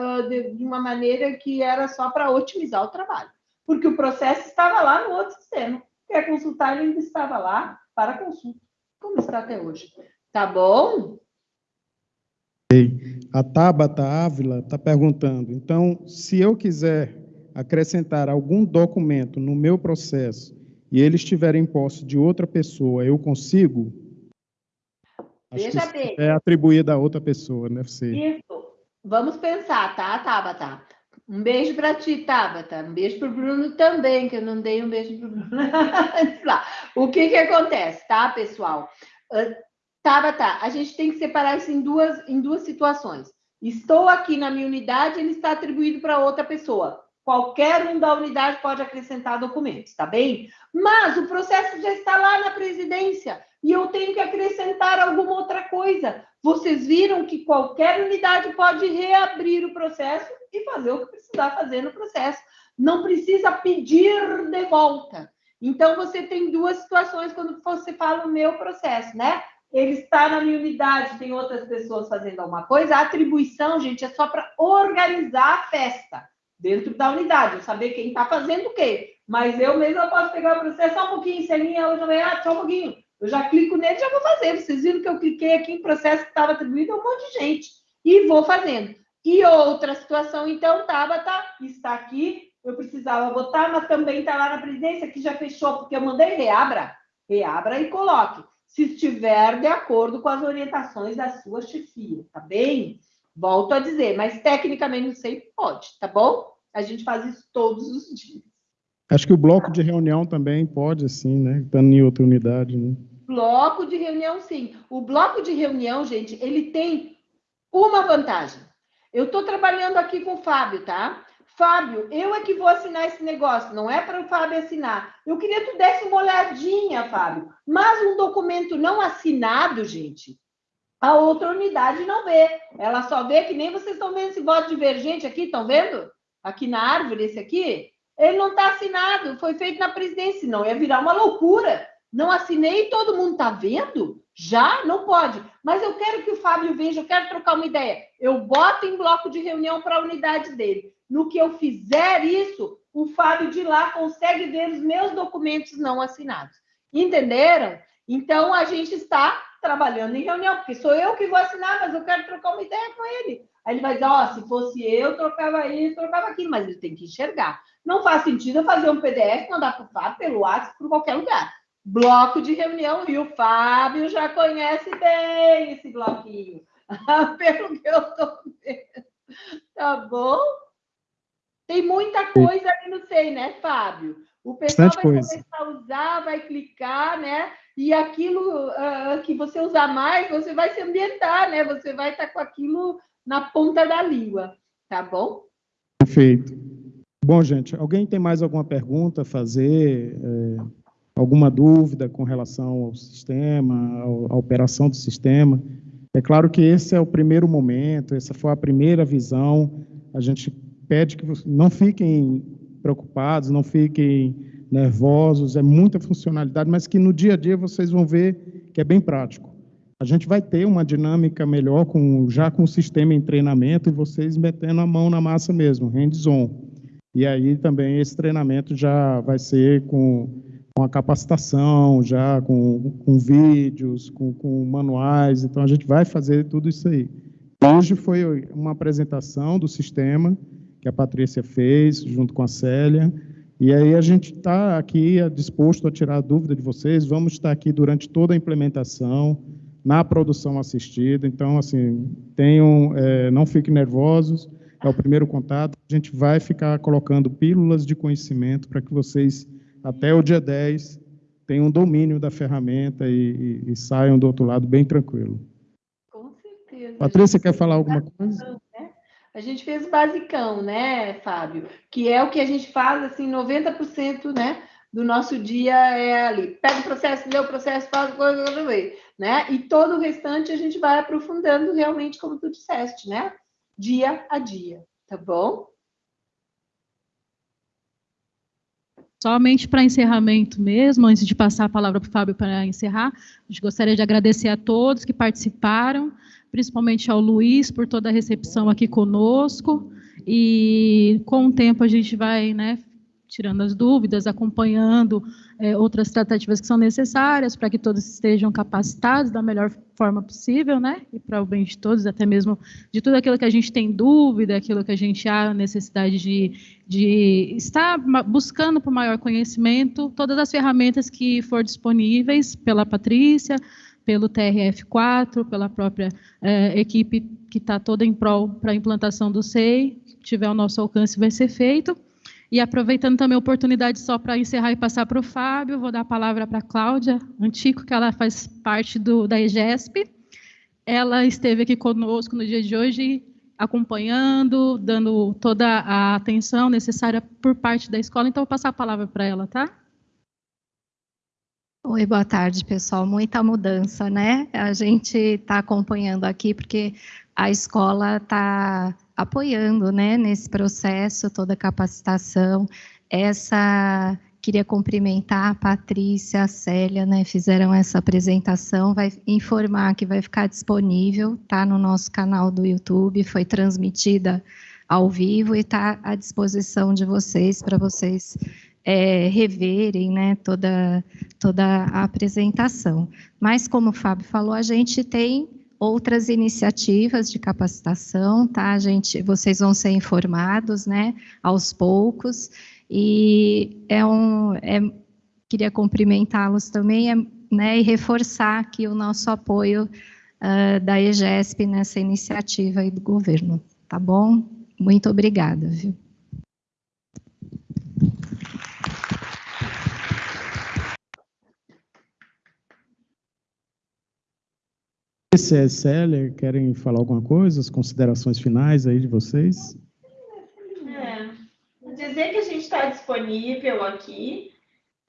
de uma maneira que era só para otimizar o trabalho, porque o processo estava lá no outro sistema. Quer consultar, ele ainda estava lá para consulta, como está até hoje. Tá bom? A Tabata Ávila está perguntando, então, se eu quiser acrescentar algum documento no meu processo e ele estiver em posse de outra pessoa, eu consigo? Veja bem. É atribuído a outra pessoa, deve ser. Isso. Vamos pensar, tá, Tabata? Um beijo para ti, Tabata. Um beijo para o Bruno também, que eu não dei um beijo para o Bruno. o que, que acontece, tá, pessoal? Uh, Tabata, a gente tem que separar isso em duas, em duas situações. Estou aqui na minha unidade, ele está atribuído para outra pessoa. Qualquer um da unidade pode acrescentar documentos, tá bem? Mas o processo já está lá na presidência e eu tenho que acrescentar alguma outra coisa. Vocês viram que qualquer unidade pode reabrir o processo e fazer o que precisar fazer no processo. Não precisa pedir de volta. Então, você tem duas situações quando você fala o meu processo, né? Ele está na minha unidade, tem outras pessoas fazendo alguma coisa. A atribuição, gente, é só para organizar a festa dentro da unidade, eu saber quem está fazendo o quê. Mas eu mesmo posso pegar o processo só um pouquinho, Celinha, hoje também, ah, só um pouquinho. Eu já clico nele já vou fazer. Vocês viram que eu cliquei aqui em processo que estava atribuído a um monte de gente. E vou fazendo. E outra situação, então, Tabata, tá, está aqui. Eu precisava botar, mas também está lá na presidência, que já fechou, porque eu mandei reabra. Reabra e coloque. Se estiver de acordo com as orientações da sua chefia, tá bem? Volto a dizer, mas tecnicamente não sei, pode, tá bom? A gente faz isso todos os dias. Acho que o bloco de reunião também pode, assim, né? Estando em outra unidade, né? Bloco de reunião, sim. O bloco de reunião, gente, ele tem uma vantagem. Eu estou trabalhando aqui com o Fábio, tá? Fábio, eu é que vou assinar esse negócio, não é para o Fábio assinar. Eu queria que tu desse uma olhadinha, Fábio. Mas um documento não assinado, gente, a outra unidade não vê. Ela só vê que nem vocês estão vendo esse voto divergente aqui, estão vendo? Aqui na árvore, esse aqui. Ele não está assinado, foi feito na presidência, senão ia virar uma loucura. Não assinei todo mundo está vendo? Já? Não pode. Mas eu quero que o Fábio veja, eu quero trocar uma ideia. Eu boto em bloco de reunião para a unidade dele. No que eu fizer isso, o Fábio de lá consegue ver os meus documentos não assinados. Entenderam? Então, a gente está trabalhando em reunião, porque sou eu que vou assinar, mas eu quero trocar uma ideia com ele. Aí ele vai dizer, ó, oh, se fosse eu, trocava isso, trocava aquilo, mas ele tem que enxergar. Não faz sentido eu fazer um PDF, mandar para o Fábio pelo WhatsApp, por qualquer lugar. Bloco de reunião, e o Fábio já conhece bem esse bloquinho, pelo que eu estou vendo. Tá bom? Tem muita coisa ali no SEI, né, Fábio? O pessoal vai começar a usar, vai clicar, né? e aquilo uh, que você usar mais, você vai se ambientar, né? Você vai estar com aquilo na ponta da língua, tá bom? Perfeito. Bom, gente, alguém tem mais alguma pergunta a fazer? É, alguma dúvida com relação ao sistema, à operação do sistema? É claro que esse é o primeiro momento, essa foi a primeira visão. A gente pede que não fiquem preocupados, não fiquem nervosos, é muita funcionalidade, mas que no dia a dia vocês vão ver que é bem prático. A gente vai ter uma dinâmica melhor com, já com o sistema em treinamento e vocês metendo a mão na massa mesmo, hands-on. E aí também esse treinamento já vai ser com, com a capacitação, já com, com vídeos, com, com manuais, então a gente vai fazer tudo isso aí. Hoje foi uma apresentação do sistema que a Patrícia fez, junto com a Célia, e aí a gente está aqui disposto a tirar a dúvida de vocês, vamos estar aqui durante toda a implementação, na produção assistida. Então, assim, tenham, é, não fiquem nervosos, é o primeiro contato. A gente vai ficar colocando pílulas de conhecimento para que vocês, até o dia 10, tenham domínio da ferramenta e, e, e saiam do outro lado bem tranquilo. Com certeza. Patrícia, quer falar alguma coisa? Né? A gente fez basicão, né, Fábio? Que é o que a gente faz, assim, 90%, né? Do nosso dia é ali. Pega o processo, lê o processo, faz coisa, né? E todo o restante a gente vai aprofundando realmente, como tu disseste, né? Dia a dia, tá bom? Somente para encerramento mesmo, antes de passar a palavra para o Fábio para encerrar, a gente gostaria de agradecer a todos que participaram, principalmente ao Luiz por toda a recepção aqui conosco. E com o tempo a gente vai né, tirando as dúvidas, acompanhando é, outras tratativas que são necessárias para que todos estejam capacitados da melhor forma possível, né? E para o bem de todos, até mesmo de tudo aquilo que a gente tem dúvida, aquilo que a gente há necessidade de, de estar buscando por maior conhecimento, todas as ferramentas que for disponíveis pela Patrícia, pelo TRF4, pela própria é, equipe que está toda em prol para a implantação do SEI, tiver ao nosso alcance, vai ser feito. E aproveitando também a oportunidade só para encerrar e passar para o Fábio, vou dar a palavra para a Cláudia Antico, que ela faz parte do, da EGESP. Ela esteve aqui conosco no dia de hoje, acompanhando, dando toda a atenção necessária por parte da escola. Então, vou passar a palavra para ela, tá? Oi, boa tarde, pessoal. Muita mudança, né? A gente está acompanhando aqui porque a escola está apoiando né, nesse processo, toda a capacitação. Essa queria cumprimentar a Patrícia, a Célia, né, fizeram essa apresentação, vai informar que vai ficar disponível, tá no nosso canal do YouTube, foi transmitida ao vivo e está à disposição de vocês para vocês é, reverem, né, toda toda a apresentação. Mas como o Fábio falou, a gente tem outras iniciativas de capacitação, tá, gente? Vocês vão ser informados, né, aos poucos. E é um, é, queria cumprimentá-los também, é, né, e reforçar aqui o nosso apoio uh, da EGESP nessa iniciativa aí do governo, tá bom? Muito obrigada, viu? Patrícia, Célia, querem falar alguma coisa? As considerações finais aí de vocês? É, dizer que a gente está disponível aqui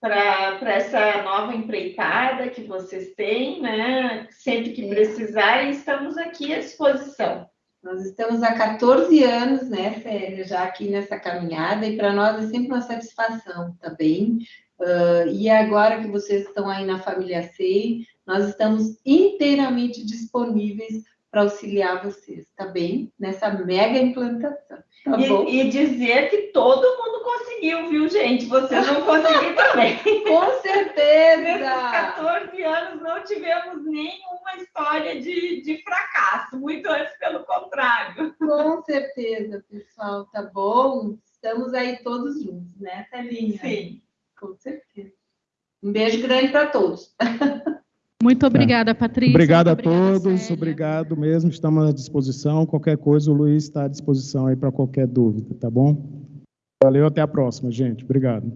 para essa nova empreitada que vocês têm, né? Sempre que precisarem, estamos aqui à disposição. Nós estamos há 14 anos, né, Célia, já aqui nessa caminhada, e para nós é sempre uma satisfação, tá bem? Uh, e agora que vocês estão aí na família SEI, nós estamos inteiramente disponíveis para auxiliar vocês, tá bem? Nessa mega implantação. Tá e, e, dizer que todo mundo conseguiu, viu, gente? Vocês vão conseguir também. Com certeza! Nesses 14 anos não tivemos nenhuma história de, de fracasso, muito antes pelo contrário. Com certeza, pessoal, tá bom? Estamos aí todos juntos, né, Thalinha? Sim. Com certeza. Um beijo grande para todos. Muito obrigada, Patrícia. Obrigado a todos, Célia. obrigado mesmo, estamos à disposição. Qualquer coisa, o Luiz está à disposição aí para qualquer dúvida, tá bom? Valeu, até a próxima, gente. Obrigado.